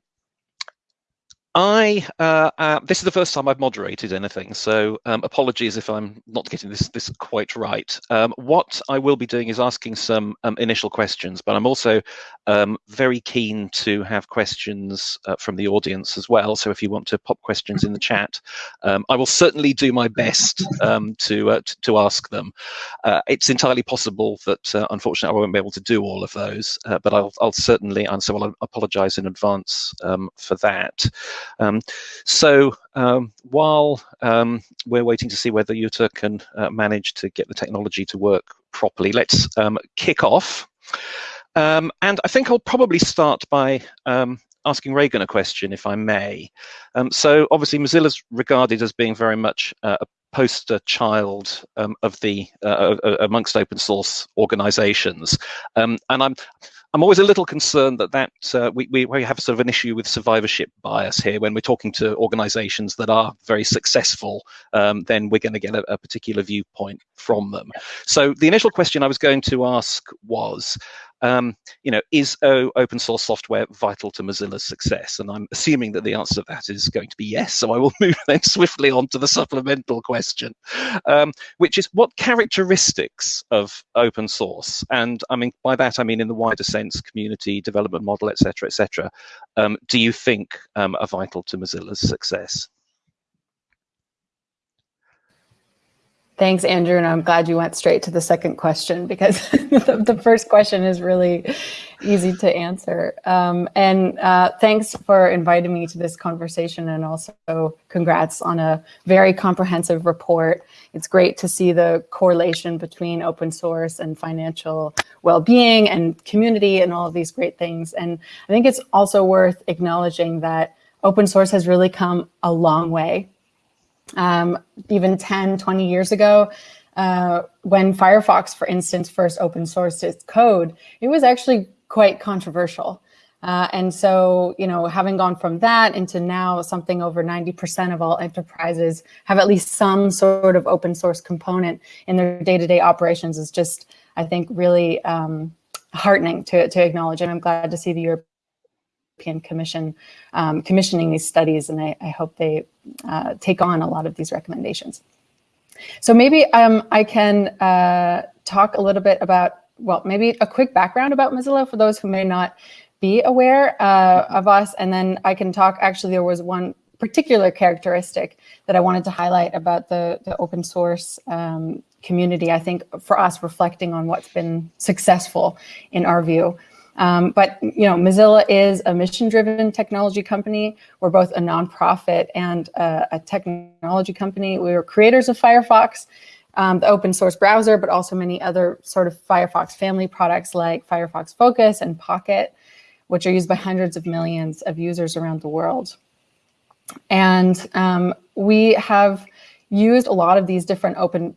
I uh, uh, this is the first time I've moderated anything, so um, apologies if I'm not getting this this quite right. Um, what I will be doing is asking some um, initial questions, but I'm also um, very keen to have questions uh, from the audience as well. So if you want to pop questions in the chat, um, I will certainly do my best um, to, uh, to, ask them. Uh, it's entirely possible that uh, unfortunately I won't be able to do all of those, but I'll I'll certainly answer. Well, I'll apologise in advance for that. Um, so um, while um, we're waiting to see whether Jutta can uh, manage to get the technology to work properly, let's um, kick off. Um, and I think I'll probably start by um, asking Raegan a question, if I may. so obviously Mozilla's regarded as being very much uh, a poster child um, of the uh, amongst open source organizations um, and i'm I'm always a little concerned that that uh, we, we, have sort of an issue with survivorship bias here when we're talking to organizations that are very successful, um, then we're going to get a, a, particular viewpoint from them. So the initial question I was going to ask was, um, you know, is o open source software vital to Mozilla's success? And I'm assuming that the answer to that is going to be yes. So I will move then swiftly on to the supplemental question, um, which is what characteristics of open source, and I mean by that I mean in the wider sense, community development model, etc., etc., um, do you think um, are vital to Mozilla's success? Thanks, Andrew, and I'm glad you went straight to the second question because the, the, first question is really easy to answer. Um, and uh, thanks for inviting me to this conversation and also congrats on a very comprehensive report. It's great to see the correlation between open source and financial well-being and community and all of these great things. And I think it's also worth acknowledging that open source has really come a long way um, even 10, 20 years ago, uh, when Firefox, for instance, first open sourced its code, it was actually quite controversial. Uh, and so, you know, having gone from that into now something over 90% of all enterprises have at least some sort of open source component in their day-to-day -day operations is just, I think, really um, heartening to, to acknowledge. And I'm glad to see the European European Commission um, commissioning these studies, and I, I hope they uh, take on a lot of these recommendations. So maybe um, I can uh, talk a little bit about, well, maybe a quick background about Mozilla for those who may not be aware uh, of us, and then I can talk, actually there was one particular characteristic that I wanted to highlight about the, the open source um, community, I think for us reflecting on what's been successful in our view. Um, but you know, Mozilla is a mission-driven technology company. We're both a nonprofit and a, a technology company. We were creators of Firefox, um, the open source browser, but also many other sort of Firefox family products like Firefox Focus and Pocket, which are used by hundreds of millions of users around the world. And um, we have used a lot of these different open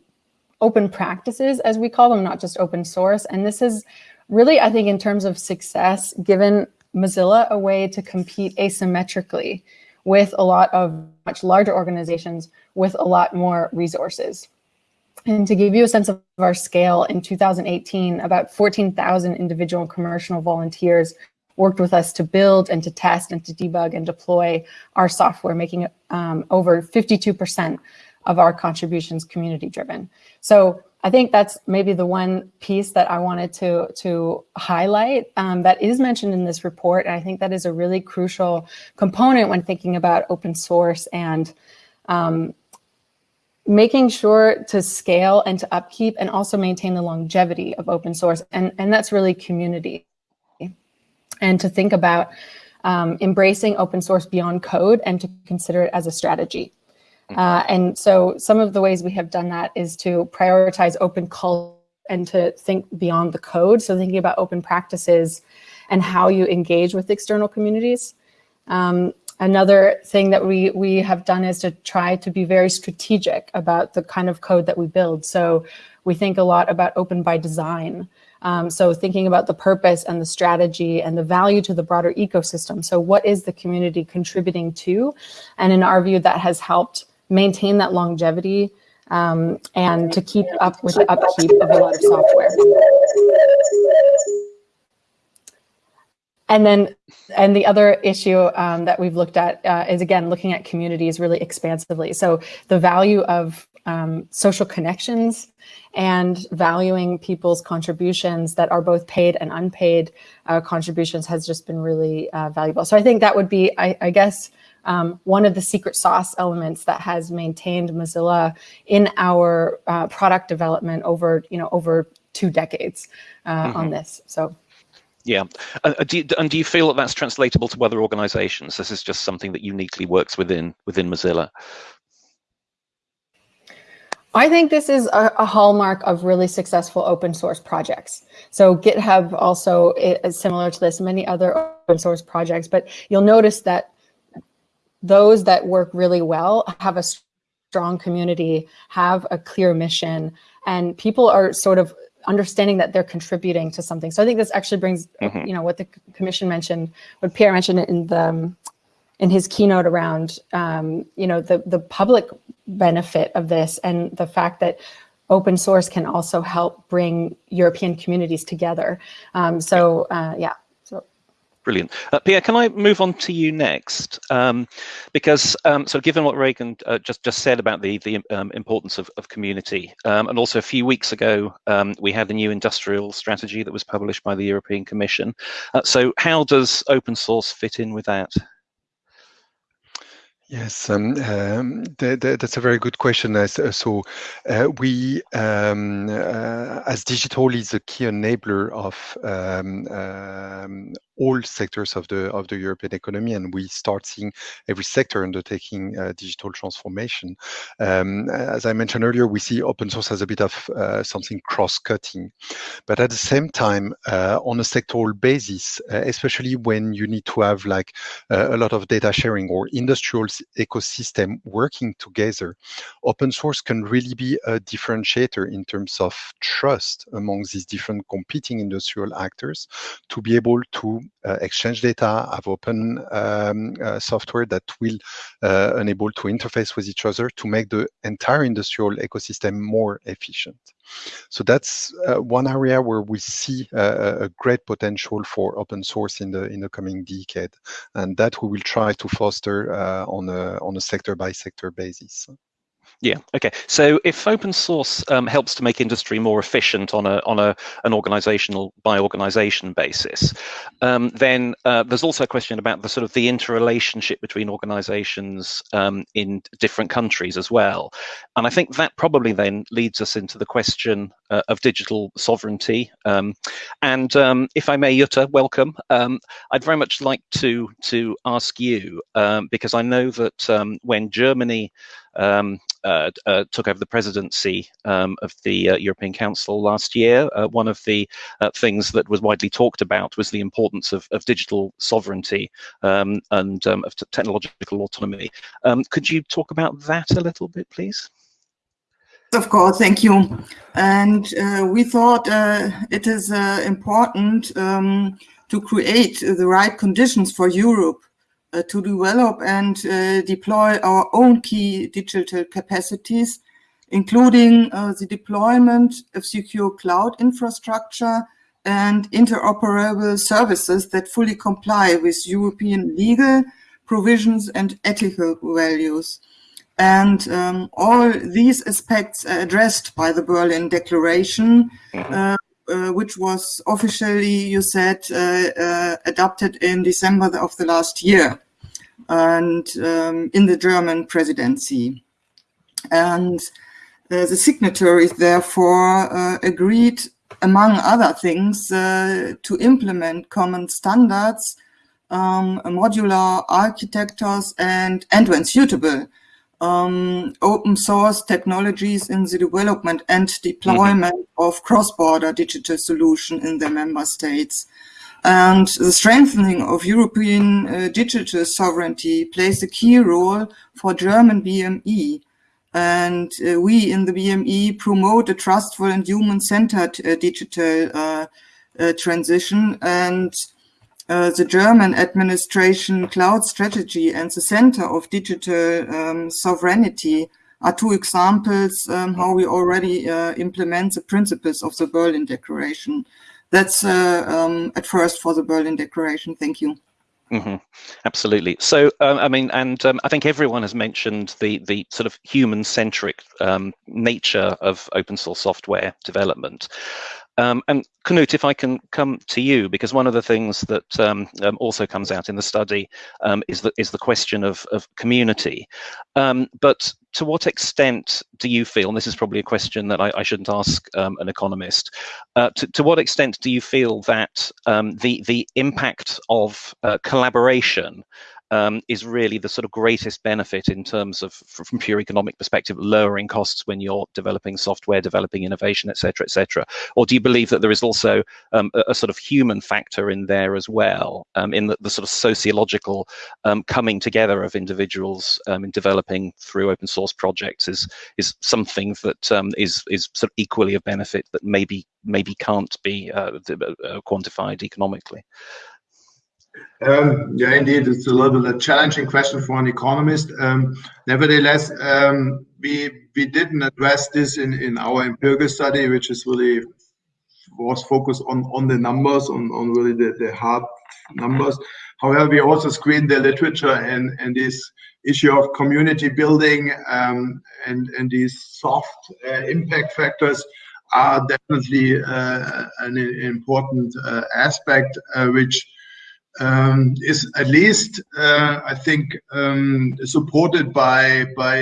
open practices, as we call them, not just open source. And this is really, I think in terms of success, given Mozilla a way to compete asymmetrically with a lot of much larger organizations with a lot more resources. And to give you a sense of our scale, in 2018, about 14,000 individual commercial volunteers worked with us to build and to test and to debug and deploy our software, making um, over 52% of our contributions community driven. So I think that's maybe the one piece that I wanted to, to highlight um, that is mentioned in this report. And I think that is a really crucial component when thinking about open source and um, making sure to scale and to upkeep and also maintain the longevity of open source. And, and that's really community. And to think about um, embracing open source beyond code and to consider it as a strategy. Uh, and so some of the ways we have done that is to prioritize open culture and to think beyond the code. So thinking about open practices and how you engage with external communities. Um, Another thing that we, we have done is to try to be very strategic about the kind of code that we build. So we think a lot about open by design. Um, so thinking about the purpose and the strategy and the value to the broader ecosystem. So what is the community contributing to? And in our view, that has helped maintain that longevity um, and to keep up with the upkeep of a lot of software. And then, and the other issue um, that we've looked at uh, is again, looking at communities really expansively. So the value of um, social connections and valuing people's contributions that are both paid and unpaid uh, contributions has just been really uh, valuable. So I think that would be, I, I guess, um, one of the secret sauce elements that has maintained Mozilla in our uh, product development over, you know, over two decades mm -hmm. on mm-hmm. this. So. Yeah, uh, do you, and do you feel that that's translatable to other organizations? This is just something that uniquely works within within Mozilla. I think this is a, a, hallmark of really successful open source projects. So GitHub also is similar to this, many other open source projects, but you'll notice that those that work really well have a strong community, have a clear mission, and people are sort of understanding that they're contributing to something. So I think this actually brings, mm -hmm. you know, what the commission mentioned, what Pierre mentioned in the um, in his keynote around, um, you know, the the public benefit of this and the fact that open source can also help bring European communities together. Um, so uh, yeah. Brilliant. Uh, Pierre, can I move on to you next? Um, because, um, so given what Raegan uh, just, just said about the, the um, importance of, of community, um, and also a few weeks ago, um, we had the new industrial strategy that was published by the European Commission. Uh, so how does open source fit in with that? Yes, um, um, that's a very good question. Uh, so uh, we, um, uh, as digital is a key enabler of um, all sectors of the of the European economy, and we start seeing every sector undertaking uh, digital transformation. Um, as I mentioned earlier, we see open source as a bit of uh, something cross-cutting, but at the same time, uh, on a sectoral basis, uh, especially when you need to have like uh, a lot of data sharing or industrial ecosystem working together, open source can really be a differentiator in terms of trust among these different competing industrial actors to be able to exchange data, have open um, uh, software that will uh, enable to interface with each other to make the entire industrial ecosystem more efficient. So that's uh, one area where we see uh, a great potential for open source in the in the coming decade, and that we will try to foster uh, on a on a sector by sector basis. Yeah. Okay. So if open source um, helps to make industry more efficient on a on a an organizational by organization basis, um, then uh, there's also a question about the sort of the interrelationship between organizations um, in different countries as well. And I think that probably then leads us into the question uh, of digital sovereignty. Um, and um, if I may, Jutta, welcome. Um, I'd very much like to to ask you because I know that when Germany um, uh, uh, took over the presidency um, of the uh, European Council last year, uh, one of the uh, things that was widely talked about was the importance of, of digital sovereignty um, and um, of technological autonomy. Um, could you talk about that a little bit, please? Of course, thank you. And uh, we thought it is important um, to create the right conditions for Europe to develop and uh, deploy our own key digital capacities, including uh, the deployment of secure cloud infrastructure and interoperable services that fully comply with European legal provisions and ethical values. And um, all these aspects are addressed by the Berlin Declaration, mm -hmm. Uh, which was officially, you said, uh, uh, adopted in December of the last year and um, in the German presidency. And the signatories therefore agreed, among other things, to implement common standards, um, modular architectures, and, and when suitable, um, open source technologies in the development and deployment mm -hmm. of cross-border digital solution in the member states. And the strengthening of European uh, digital sovereignty plays a key role for German BMI. And uh, we in the BMI promote a trustful and human-centered uh, digital uh, uh, transition. And uh, the German administration cloud strategy and the Center of Digital um, Sovereignty are two examples um, how we already implement the principles of the Berlin Declaration that's uh, um, at first for the Berlin Declaration. Thank you. Mm -hmm. Absolutely. So, um, I mean, and um, I think everyone has mentioned the the sort of human-centric um, nature of open source software development. Um, and Knut, if I can come to you, because one of the things that um, um, also comes out in the study is, the, is the question of, of community. But to what extent do you feel, and this is probably a question that I, I shouldn't ask um, an economist, uh, to, to, what extent do you feel that the, the impact of uh, collaboration um, is really the sort of greatest benefit in terms of, from pure economic perspective, lowering costs when you're developing software, developing innovation, etc., etc. Or do you believe that there is also um, a, a, sort of human factor in there as well, um, in the, the, sort of sociological um, coming together of individuals um, in developing through open source projects is is something that um, is is sort of equally of benefit that maybe maybe can't be uh, uh, quantified economically. Um, yeah, indeed, it's a little bit a challenging question for an economist. Um, nevertheless, um, we we didn't address this in, in our empirical study, which is really was focused on on the numbers, on on really the, the hard numbers. However, we also screened the literature and and this issue of community building um, and and these soft uh, impact factors are definitely uh, an important uh, aspect, uh, which um, is at least, uh, I think, um, supported by by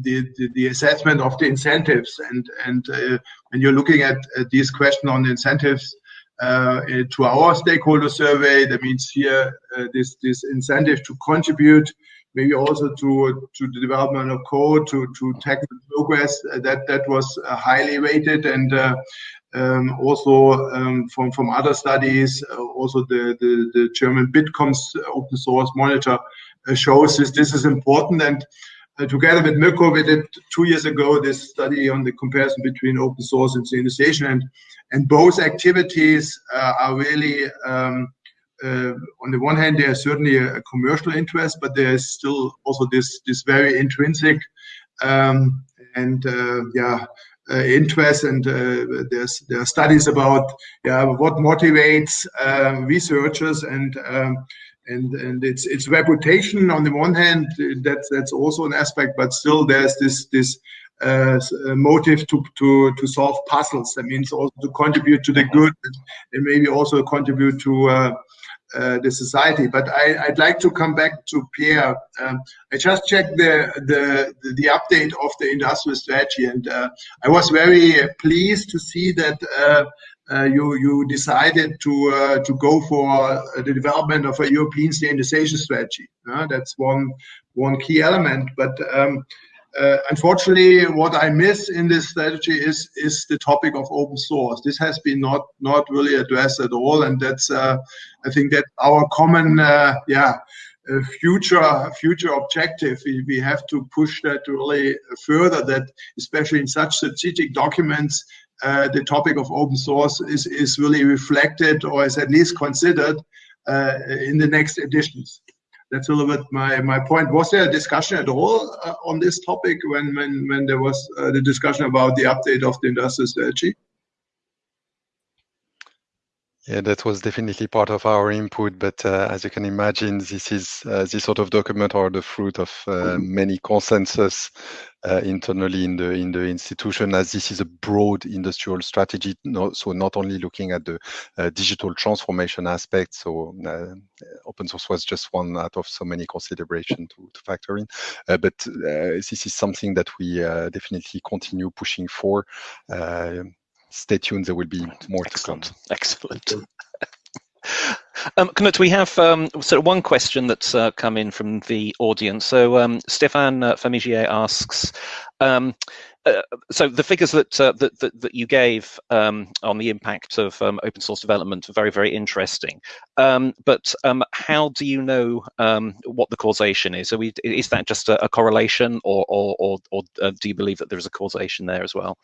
the, the, the, assessment of the incentives. And and uh, when you're looking at, at these questions on incentives uh, to our stakeholder survey, that means here uh, this this incentive to contribute, maybe also to to the development of code, to to technical progress. Uh, that that was uh, highly rated and um, also um, from from other studies, uh, also the, the, the German Bitkom's open source monitor uh, shows this. This is important, and uh, together with Mirko, we did two years ago this study on the comparison between open source and standardization, and and both activities uh, are really. Um, uh, on the one hand, there's certainly a, a, commercial interest, but there's still also this this very intrinsic um, and uh, yeah uh, interest and uh, there's there are studies about yeah what motivates uh, researchers and um, and and it's it's reputation on the one hand that's that's also an aspect but still there's this this uh, motive to to to solve puzzles. That means also to contribute to the good and maybe also contribute to uh, uh, the society. But I, would like to come back to Pierre. Um, I just checked the, the, the update of the industrial strategy, and uh, I was very pleased to see that uh, uh you you decided to uh, to go for the development of a European standardization strategy. that's one one key element, but. Um, uh, unfortunately, what I miss in this strategy is is the topic of open source. This has been not not really addressed at all, and that's uh, I think that our common uh, yeah uh, future future objective. We, we have to push that really further. That especially in such strategic documents, uh, the topic of open source is is really reflected or is at least considered uh, in the next editions that's a little bit my, my point. Was there a discussion at all uh, on this topic when, when, when there was uh, the discussion about the update of the industrial strategy? Yeah, that was definitely part of our input. But uh, as you can imagine, this is uh, this sort of document are the fruit of uh, many consensus uh, internally in the in the institution, as this is a broad industrial strategy. No, so not only looking at the uh, digital transformation aspect. So uh, open source was just one out of so many considerations to, to factor in. Uh, but this is something that we definitely continue pushing for stay tuned. There will be more Excellent. to come. Excellent. Um, Knut, we have um, sort of one question that's uh, come in from the audience. So um, Stéphane uh, Fermigier asks, um, uh, so the figures that, uh, that, that, that you gave um, on the impact of um, open source development are very, very interesting. Um, but um, how do you know um, what the causation is? We, is that just a, a correlation or, or, or, or uh, do you believe that there is a causation there as well?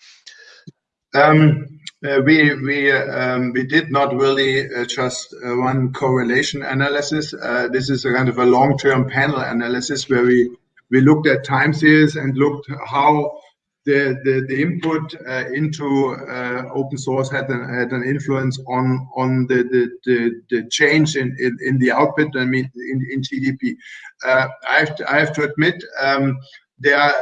Um, uh, we we um, we did not really uh, just uh, one correlation analysis. Uh, this is a kind of a long-term panel analysis where we we looked at time series and looked how the input uh, into uh, open source had an, influence on on the change in, the output. I mean in, GDP. I have to, I have to admit. There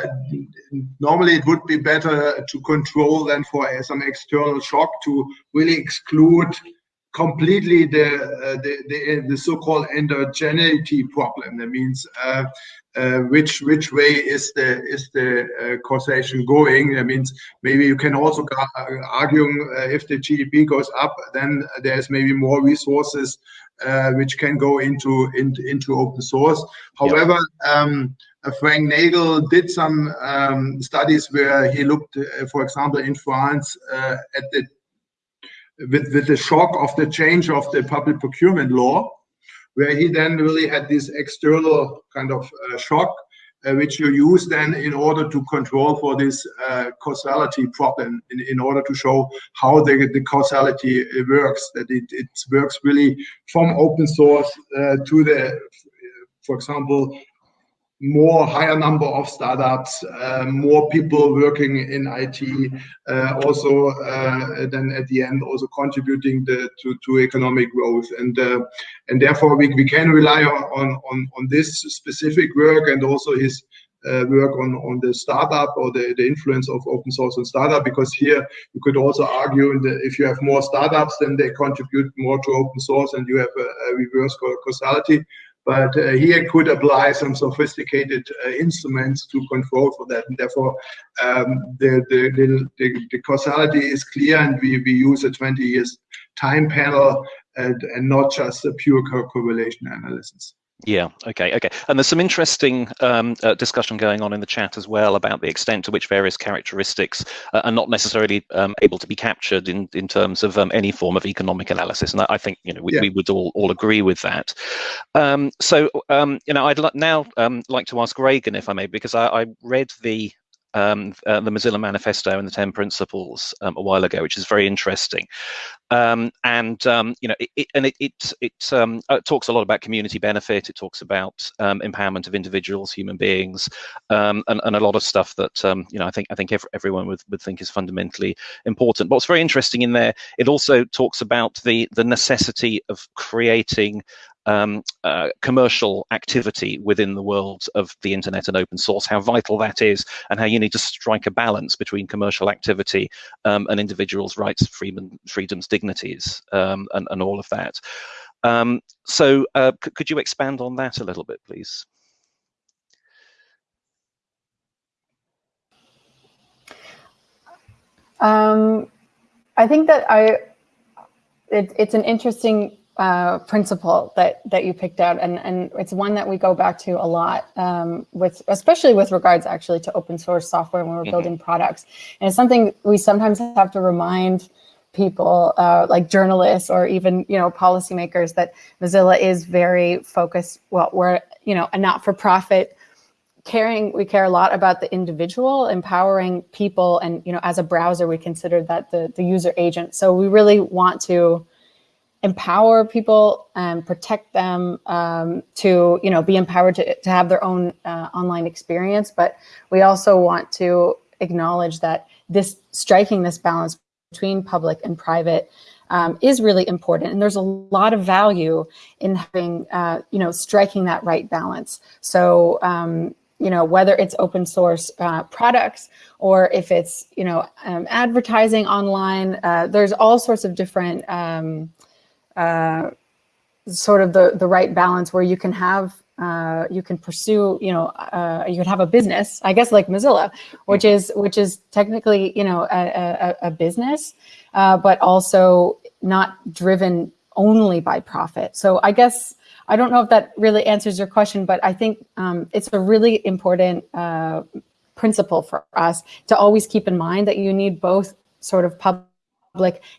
normally it would be better to control than for some external shock to really exclude completely the uh, the, the, the so-called endogeneity problem. That means uh, uh, which which way is the is the uh, causation going? That means maybe you can also argue uh, if the GDP goes up, then there's maybe more resources uh, which can go into into, into open source. However. Um, uh, Frank Nagle did some um, studies where he looked, uh, for example, in France uh, at the with, with the shock of the change of the public procurement law, where he then really had this external kind of uh, shock, uh, which you use then in order to control for this uh, causality problem, in, in order to show how the, the causality works, that it, it works really from open source to the, for example, more higher number of startups, uh, more people working in IT, uh, also uh, then at the end also contributing the, to, to economic growth. And uh, and therefore we, we can rely on, on, on this specific work and also his uh, work on, on the startup or the, the influence of open source on startup because here you could also argue that if you have more startups then they contribute more to open source and you have a, a reverse causality but uh, here could apply some sophisticated uh, instruments to control for that. And therefore, um, the, the, the, the, causality is clear and we, we use a 20 years time panel and, and not just a pure correlation analysis. Yeah. Okay. Okay. And there's some interesting um, uh, discussion going on in the chat as well about the extent to which various characteristics uh, are not necessarily um, able to be captured in in terms of um, any form of economic analysis. And I think you know we, yeah. we would all all agree with that. Um, so um, you know I'd now um, like to ask Raegan, if I may because I, I read the um, uh, the Mozilla Manifesto and the Ten Principles um, a while ago, which is very interesting. Um, and um, you know, it, it, and it it it, um, uh, talks a lot about community benefit. It talks about um, empowerment of individuals, human beings, and, and a lot of stuff that you know I think I think every, everyone would, would think is fundamentally important. But what's very interesting in there, it also talks about the the necessity of creating um, uh, commercial activity within the world of the internet and open source, how vital that is, and how you need to strike a balance between commercial activity um, and individuals' rights, freedom, freedoms, dignities, um, and, and, all of that. Um, so uh, could you expand on that a little bit, please? Um, I think that I, it, it's an interesting uh, principle that that you picked out, and and it's one that we go back to a lot um, with, especially with regards actually to open source software when we're mm -hmm. building products, and it's something we sometimes have to remind people, uh, like journalists or even you know policymakers, that Mozilla is very focused. Well, we're you know a not-for-profit caring we care a lot about the individual empowering people and you know as a browser we consider that the the user agent so we really want to empower people and protect them um, to, you know, be empowered to, to have their own uh, online experience. But we also want to acknowledge that this striking this balance between public and private um, is really important. And there's a lot of value in having, uh, you know, striking that right balance. So, um, you know, whether it's open source uh, products or if it's, you know, um, advertising online, uh, there's all sorts of different um, uh, sort of the, the right balance where you can have uh, you can pursue, you know, uh, you can have a business, I guess, like Mozilla, which is which is technically, you know, a, a, a business, uh, but also not driven only by profit. So I guess I don't know if that really answers your question, but I think um, it's a really important uh, principle for us to always keep in mind that you need both sort of public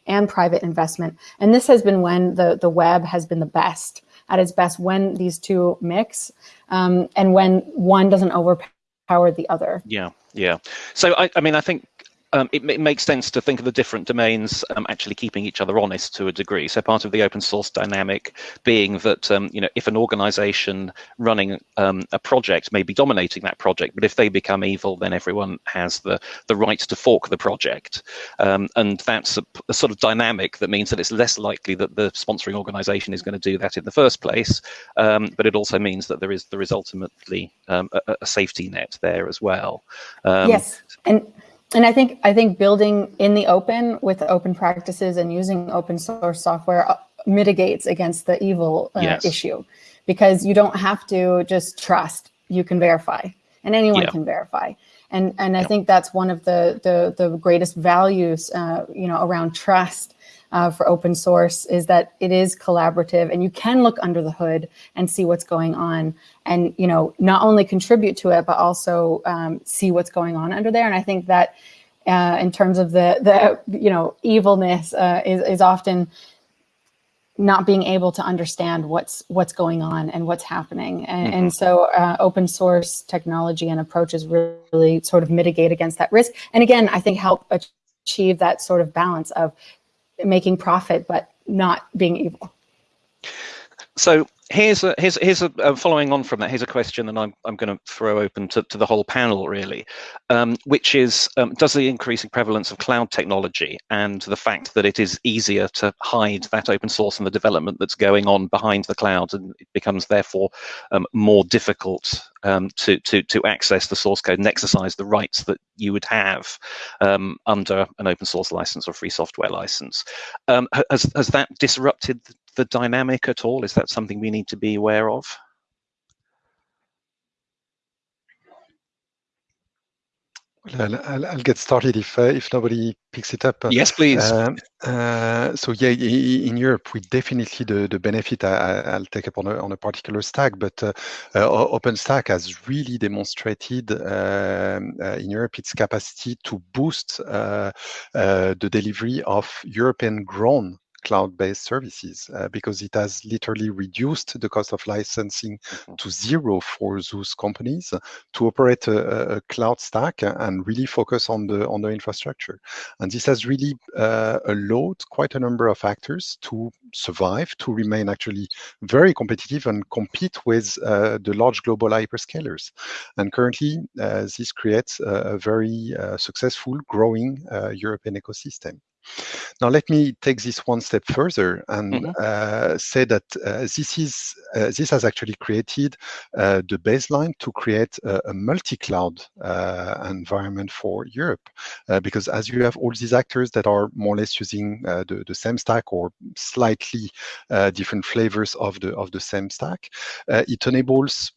and private investment. And this has been when the, the web has been the best at its best when these two mix um, and when one doesn't overpower the other. Yeah, yeah. So I, I mean, I think um, it, it, makes sense to think of the different domains um, actually keeping each other honest to a degree. So part of the open source dynamic being that um, you know if an organization running um, a project may be dominating that project, but if they become evil, then everyone has the the right to fork the project, um, and that's a, a, sort of dynamic that means that it's less likely that the sponsoring organization is going to do that in the first place, um, but it also means that there is there is ultimately a, a, safety net there as well. yes, and and I think I think building in the open with open practices and using open source software uh, mitigates against the evil uh, yes. issue because you don't have to just trust you can verify and anyone yeah. can verify and and I think that's one of the the, the greatest values uh, you know around trust uh, for open source is that it is collaborative and you can look under the hood and see what's going on and you know not only contribute to it but also um, see what's going on under there. And I think that uh, in terms of the the you know evilness uh, is, is often not being able to understand what's what's going on and what's happening. And, mm -hmm. and so uh, open source technology and approaches really sort of mitigate against that risk. And again I think help achieve that sort of balance of making profit, but not being evil. So here's a here's here's a uh, following on from that. Here's a question, and I'm I'm going to throw open to, to the whole panel really, um, which is um, does the increasing prevalence of cloud technology and the fact that it is easier to hide that open source and the development that's going on behind the cloud, and it becomes therefore um, more difficult um, to to to access the source code and exercise the rights that you would have um, under an open source license or free software license. Um, has has that disrupted the dynamic at all? Is that something we need to be aware of? Well, I'll, I'll, get started if uh, if nobody picks it up. Yes, please. Uh, uh, so yeah, in Europe, we definitely the the benefit. I, will take up on a on a particular stack, but uh, uh, OpenStack has really demonstrated um, uh, in Europe its capacity to boost the delivery of European-grown cloud-based services uh, because it has literally reduced the cost of licensing mm-hmm. to zero for those companies to operate a, a, cloud stack and really focus on the on the infrastructure. And this has really uh, allowed quite a number of actors to survive, to remain actually very competitive and compete with uh, the large global hyperscalers. And currently, uh, this creates a, a very uh, successful, growing uh, European ecosystem. Now, let me take this one step further and mm -hmm. uh, say that uh, this is uh, this has actually created uh, the baseline to create a, a multi-cloud uh, environment for Europe, uh, because as you have all these actors that are more or less using the, the same stack or slightly different flavors of the of the same stack, it enables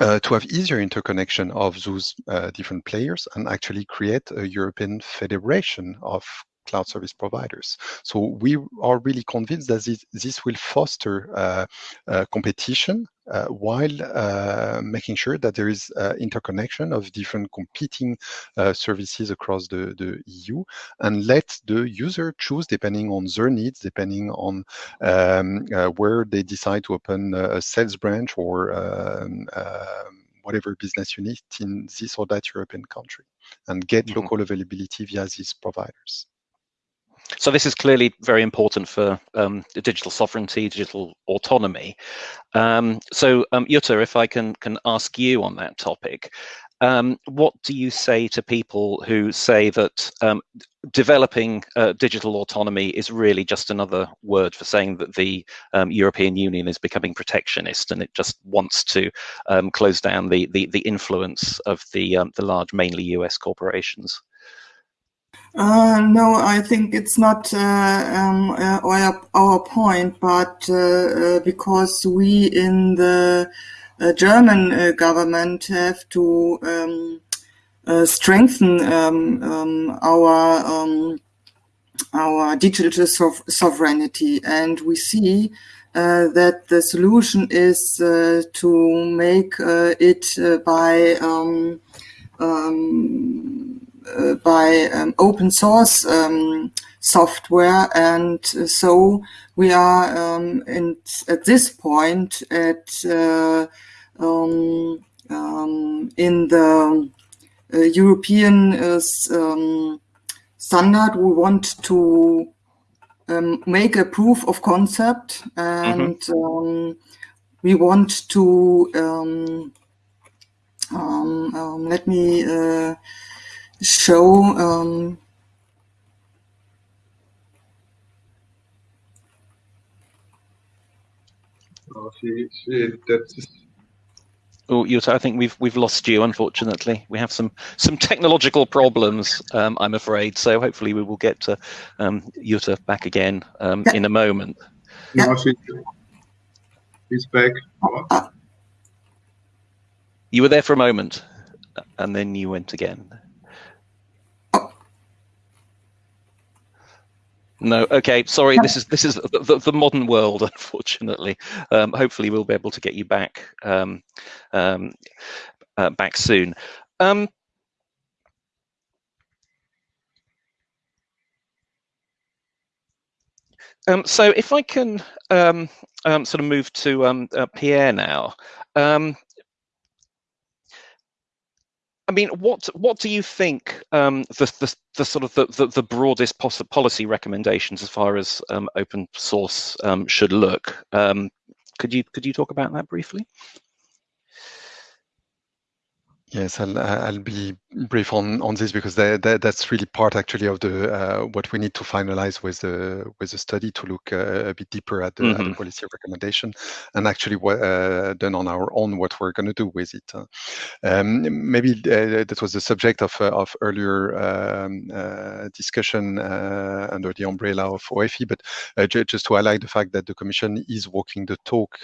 uh, to have easier interconnection of those uh, different players and actually create a European federation of cloud service providers. So we are really convinced that this, this will foster uh, uh, competition uh, while uh, making sure that there is uh, interconnection of different competing uh, services across the, the EU and let the user choose depending on their needs, depending on um, where they decide to open a sales branch or um, um, whatever business unit in this or that European country and get mm -hmm. local availability via these providers. So this is clearly very important for um, digital sovereignty, digital autonomy. Um, so um, Jutta, if I can can ask you on that topic, um, what do you say to people who say that um, developing uh, digital autonomy is really just another word for saying that the um, European Union is becoming protectionist and it just wants to um, close down the, the, the influence of the the large, mainly US corporations? Uh, no, I think it's not uh, um, uh, our, our point, but uh, uh, because we in the uh, German government have to um, strengthen um, um our um, our digital sovereignty, and we see that the solution is to make it by um, by um, open source um, software. And so we are um, in, at this point at uh, um, um, in the uh, European uh, um, standard, we want to make a proof of concept and mm -hmm. we want to let me uh, show um, oh, she, she, Oh, Jutta, I think we've we've lost you. Unfortunately, we have some some technological problems. Um, I'm afraid. So hopefully we will get to um, Jutta back again um, in a moment. No, she, she's back. You were there for a moment, and then you went again. No, okay, sorry. This is this is the, the, modern world, unfortunately. Um, hopefully, we'll be able to get you back um, um, uh, back soon. Um, um, so, if I can um, sort of move to uh, Pierre now. I mean, what what do you think um, the, the, the sort of the, the, the broadest policy recommendations as far as um, open source um, should look? Um, could you could you talk about that briefly? Yes, I'll, I'll be brief on, on this because that, that, that's really part actually of the uh, what we need to finalize with the with the study to look uh, a bit deeper at the, mm -hmm. at the, mm-hmm. policy recommendation and actually what uh, done on our own what we're going to do with it. Um, maybe uh, that was the subject of uh, of earlier um, uh, discussion under the umbrella of OFE, but just to highlight the fact that the Commission is walking the talk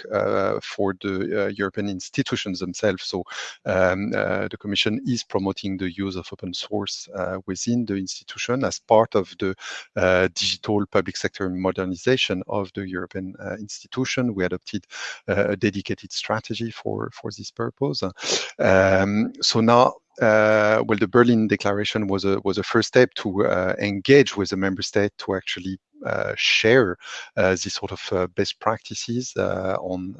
for the European institutions themselves. So. Um, uh, the Commission is promoting the use of open source uh, within the institution as part of the uh, digital public sector modernization of the European institution. We adopted a dedicated strategy for, for this purpose. Um, so now uh, well, the Berlin Declaration was a was a first step to uh, engage with the member state to actually uh, share uh, these sort of uh, best practices on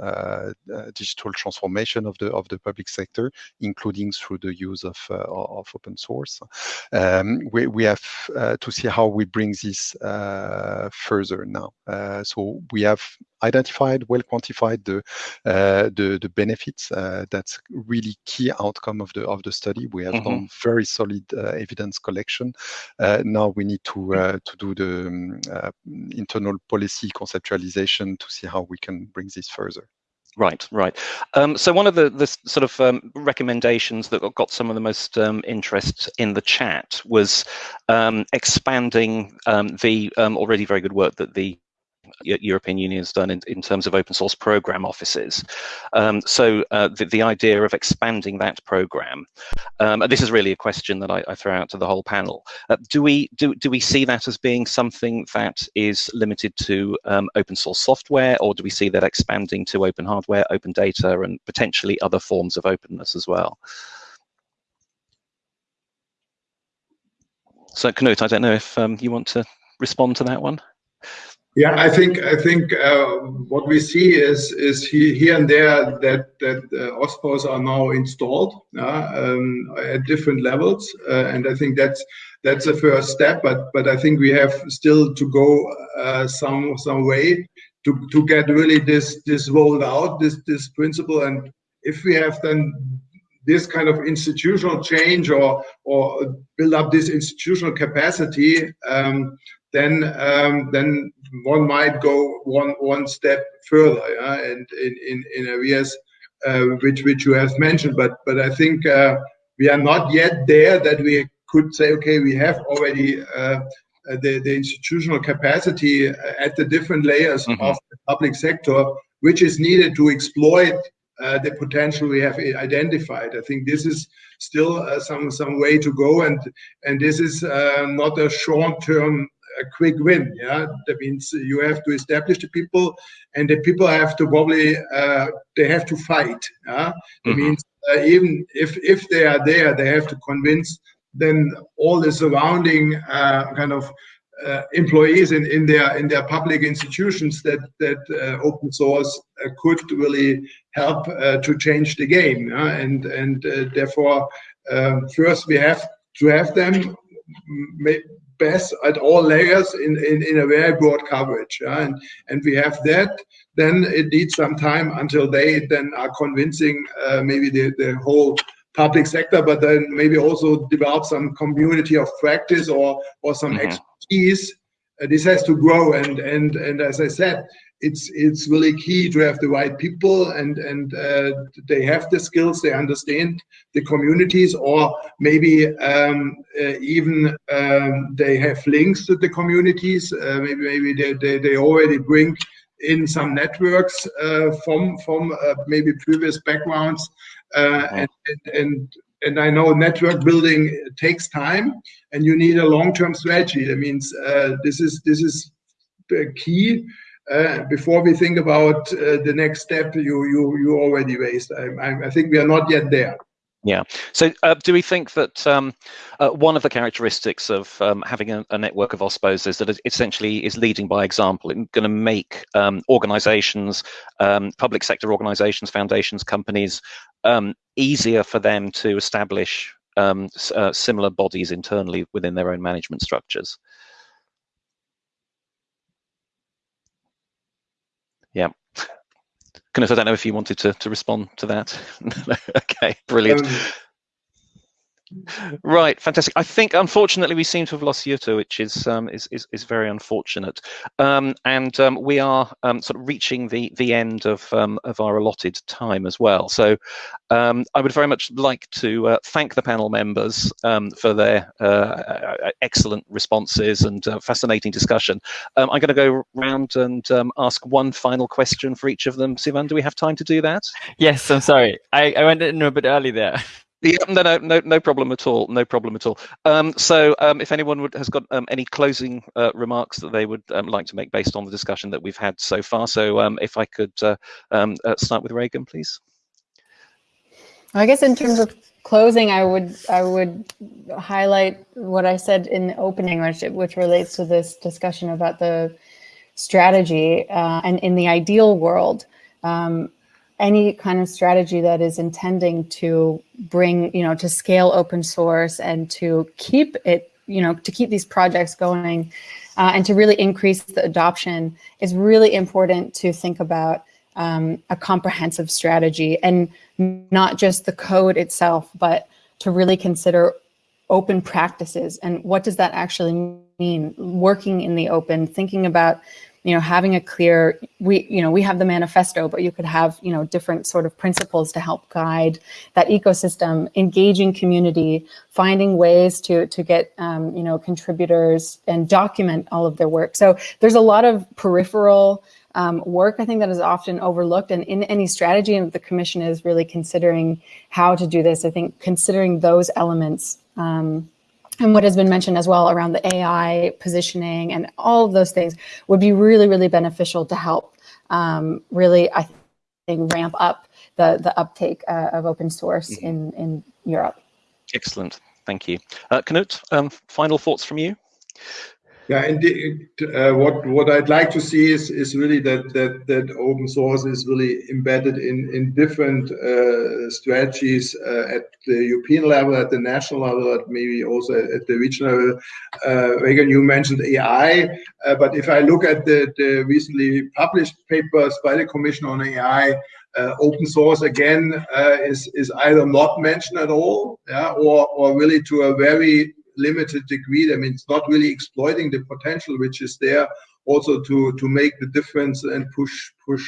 digital transformation of the of the public sector, including through the use of of open source. Um, we we have to see how we bring this further now. so we have identified, well quantified the uh, the, the benefits. Uh, that's really key outcome of the of the study. We have mm -hmm. done very solid uh, evidence collection. now we need to to do the um, internal policy conceptualization to see how we can bring this further. Right, right. Um, so one of the, the sort of um, recommendations that got some of the most um, interest in the chat was um, expanding um, the um, already very good work that the European Union has done in, in terms of open source program offices. Um, so uh, the, the, idea of expanding that program, um, and this is really a question that I, I throw out to the whole panel. Uh, do we do do we see that as being something that is limited to um, open source software, or do we see that expanding to open hardware, open data, and potentially other forms of openness as well? So Knut, I don't know if um, you want to respond to that one. Yeah, I think I think uh, what we see is is here and there that that uh, OSPOs are now installed uh, um, at different levels, uh, and I think that's that's a first step. But but I think we have still to go uh, some some way to to get really this this rolled out this this principle. And if we have then this kind of institutional change or or build up this institutional capacity, um, then um, then one might go one one step further, yeah, and in in, in areas uh, which which you have mentioned. But but I think uh, we are not yet there that we could say, okay, we have already uh, the, the institutional capacity at the different layers mm-hmm. of the public sector, which is needed to exploit uh, the potential we have identified. I think this is still uh, some some way to go, and and this is uh, not a short term a quick win. Yeah, that means you have to establish the people, and the people have to probably uh, they have to fight. Yeah, that mm-hmm. means uh, even if if they are there, they have to convince then all the surrounding uh, kind of uh, employees in, in their in their public institutions that that uh, open source uh, could really help uh, to change the game Yeah, and and uh, therefore um, first we have to have them best at all layers in, in, in a very broad coverage Yeah? and and we have that then it needs some time until they then are convincing uh, maybe the, the whole public sector, but then maybe also develop some community of practice or or some mm-hmm. expertise. Uh, this has to grow, and and and as I said, it's it's really key to have the right people, and and uh, they have the skills, they understand the communities, or maybe um, uh, even um, they have links to the communities. Uh, maybe maybe they, they they already bring in some networks uh, from from uh, maybe previous backgrounds uh, and, and and I know network building takes time, and you need a long-term strategy. That means uh, this is this is key. Uh, before we think about uh, the next step, you you you already raised. I, I, think we are not yet there. Yeah. So, uh, do we think that um, uh, one of the characteristics of um, having a, a, network of OSPOs is that it essentially is leading by example? It's going to make um, organizations, um, public sector organizations, foundations, companies, um, easier for them to establish um, uh, similar bodies internally within their own management structures. Yeah. Knut, I don't know if you wanted to, to respond to that. okay, brilliant. Um, Right, fantastic. I think unfortunately we seem to have lost Jutta, which is um, is, is, is very unfortunate. Um, and um, we are um, sort of reaching the the end of um, of our allotted time as well. So um, I would very much like to uh, thank the panel members for their uh, uh, excellent responses and uh, fascinating discussion. I'm going to go round and ask one final question for each of them. Sivan, do we have time to do that? Yes, I'm sorry. I, I went in a bit early there. Yeah, no, no, no, no problem at all. No problem at all. Um, so, um, if anyone would, has got um, any closing uh, remarks that they would um, like to make based on the discussion that we've had so far, so um, if I could uh, um, uh, start with Raegan, please. I guess in terms of closing, I would I would highlight what I said in the opening, which which relates to this discussion about the strategy uh, and in the ideal world. Um, any kind of strategy that is intending to bring, you know, to scale open source and to keep it, you know, to keep these projects going uh, and to really increase the adoption is really important to think about um, a comprehensive strategy and not just the code itself, but to really consider open practices and what does that actually mean? Working in the open thinking about you know, having a clear, we, you know, we have the manifesto, but you could have, you know, different sort of principles to help guide that ecosystem, engaging community, finding ways to, to get, um, you know, contributors and document all of their work. So there's a lot of peripheral um, work, I think that is often overlooked. And in any strategy, and the commission is really considering how to do this. I think considering those elements um, and what has been mentioned as well around the AI positioning and all of those things would be really, really beneficial to help um, really, I think, ramp up the, the uptake uh, of open source mm -hmm. in, in Europe. Excellent. Thank you. Uh, Knut, um, final thoughts from you? Yeah, and uh, what what I'd like to see is is really that that that open source is really embedded in in different uh, strategies uh, at the European level, at the national level, at maybe also at the regional level. Uh, Raegan, you mentioned AI, uh, but if I look at the the recently published papers by the Commission on AI, uh, open source again uh, is is either not mentioned at all, yeah, or or really to a very limited degree. I mean, it's not really exploiting the potential which is there also to to make the difference and push push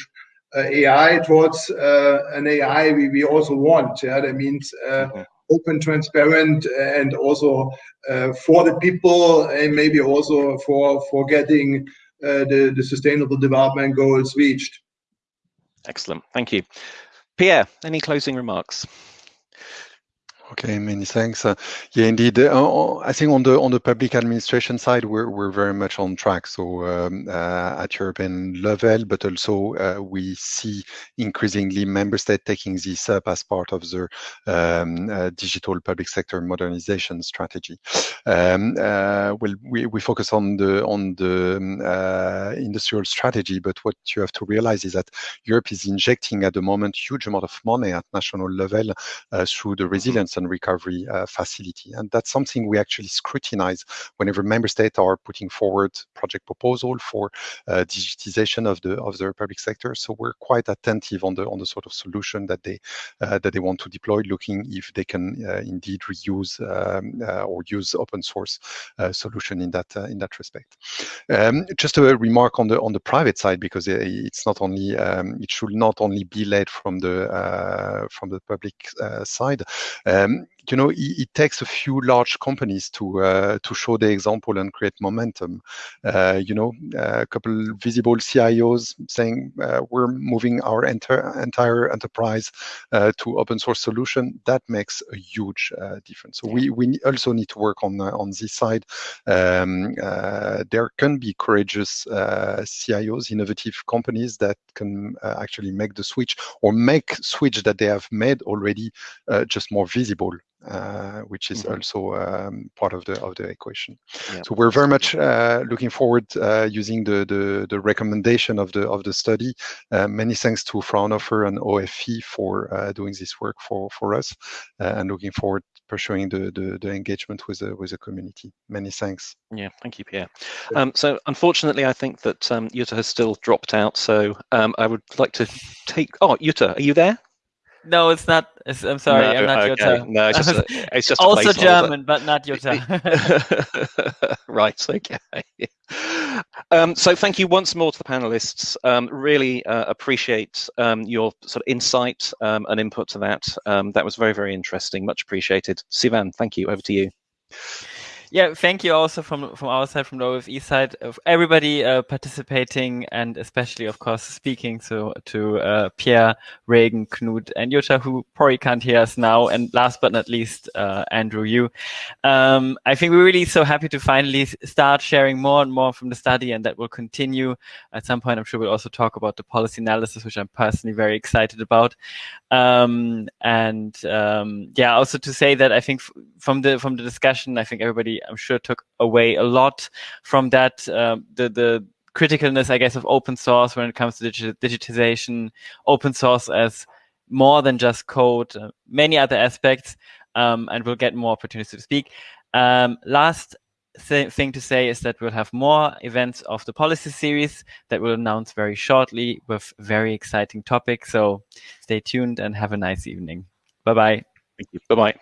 uh, AI towards uh, an AI we, we also want. Yeah, that means uh, okay. open, transparent, and also uh, for the people, and maybe also for for getting uh, the the sustainable development goals reached. Excellent. Thank you. Pierre, any closing remarks? Okay, many thanks. Uh, yeah, indeed. Uh, I think on the on the public administration side, we're we're very much on track. So um, uh, at European level, but also uh, we see increasingly member states taking this up as part of their um, uh, digital public sector modernization strategy. Um, uh, well, we, we focus on the on the um, industrial strategy, but what you have to realize is that Europe is injecting at the moment huge amount of money at national level through the resilience and recovery uh, facility. And that's something we actually scrutinize whenever member states are putting forward project proposal for uh, digitization of the of the public sector. So we're quite attentive on the on the sort of solution that they uh, that they want to deploy, looking if they can indeed reuse um, or use open source solution in that in that respect. Um, just a remark on the on the private side because it's not only um, it should not only be led from the uh, from the public uh, side. Um, um, you know, it, it, takes a few large companies to uh, to show the example and create momentum. Uh, you know, a couple visible CIOs saying uh, we're moving our enter, entire enterprise uh, to open source solution. That makes a huge uh, difference. So we we also need to work on uh, on this side. Um, there can be courageous CIOs, innovative companies that can actually make the switch or make switch that they have made already just more visible uh, which is mm-hmm. also um, part of the of the equation. Yeah. So we're very much uh, looking forward uh, using the, the, the recommendation of the of the study. Uh, many thanks to Fraunhofer and OFE for uh, doing this work for for us, uh, and looking forward pursuing the, the, the engagement with the with the community. Many thanks. Yeah, thank you, Pierre. Um, so unfortunately, I think that um, Jutta has still dropped out. So um, I would like to take. Oh, Yuta, are you there? No, it's not. It's, I'm sorry, no, I'm not okay. Jutta. No, it's just, a, it's just also German, but not Jutta. right. Okay. Um, so thank you once more to the panelists. Um, really uh, appreciate um, your sort of insight um, and input to that. Um, that was very, very interesting. Much appreciated. Sivan, thank you. Over to you yeah, thank you also from from our side, from the OFE side, of everybody uh, participating and especially, of course, speaking so to uh, Pierre, Raegan, Knut, and Jutta, who probably can't hear us now. And last but not least, uh, Andrew, you. Um, I think we're really so happy to finally start sharing more and more from the study, and that will continue. At some point, I'm sure we'll also talk about the policy analysis, which I'm personally very excited about. Um, and um, yeah, also to say that I think from the from the discussion, I think everybody, I'm sure, took away a lot from that. Um, the the criticalness, I guess, of open source when it comes to digitization, open source as more than just code, uh, many other aspects, um, and we'll get more opportunities to speak. Um, last th thing to say is that we'll have more events of the policy series that we'll announce very shortly with very exciting topics. So stay tuned and have a nice evening. Bye bye. Thank you. Bye bye.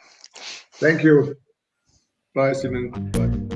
Thank you. Bye, Simon. Bye.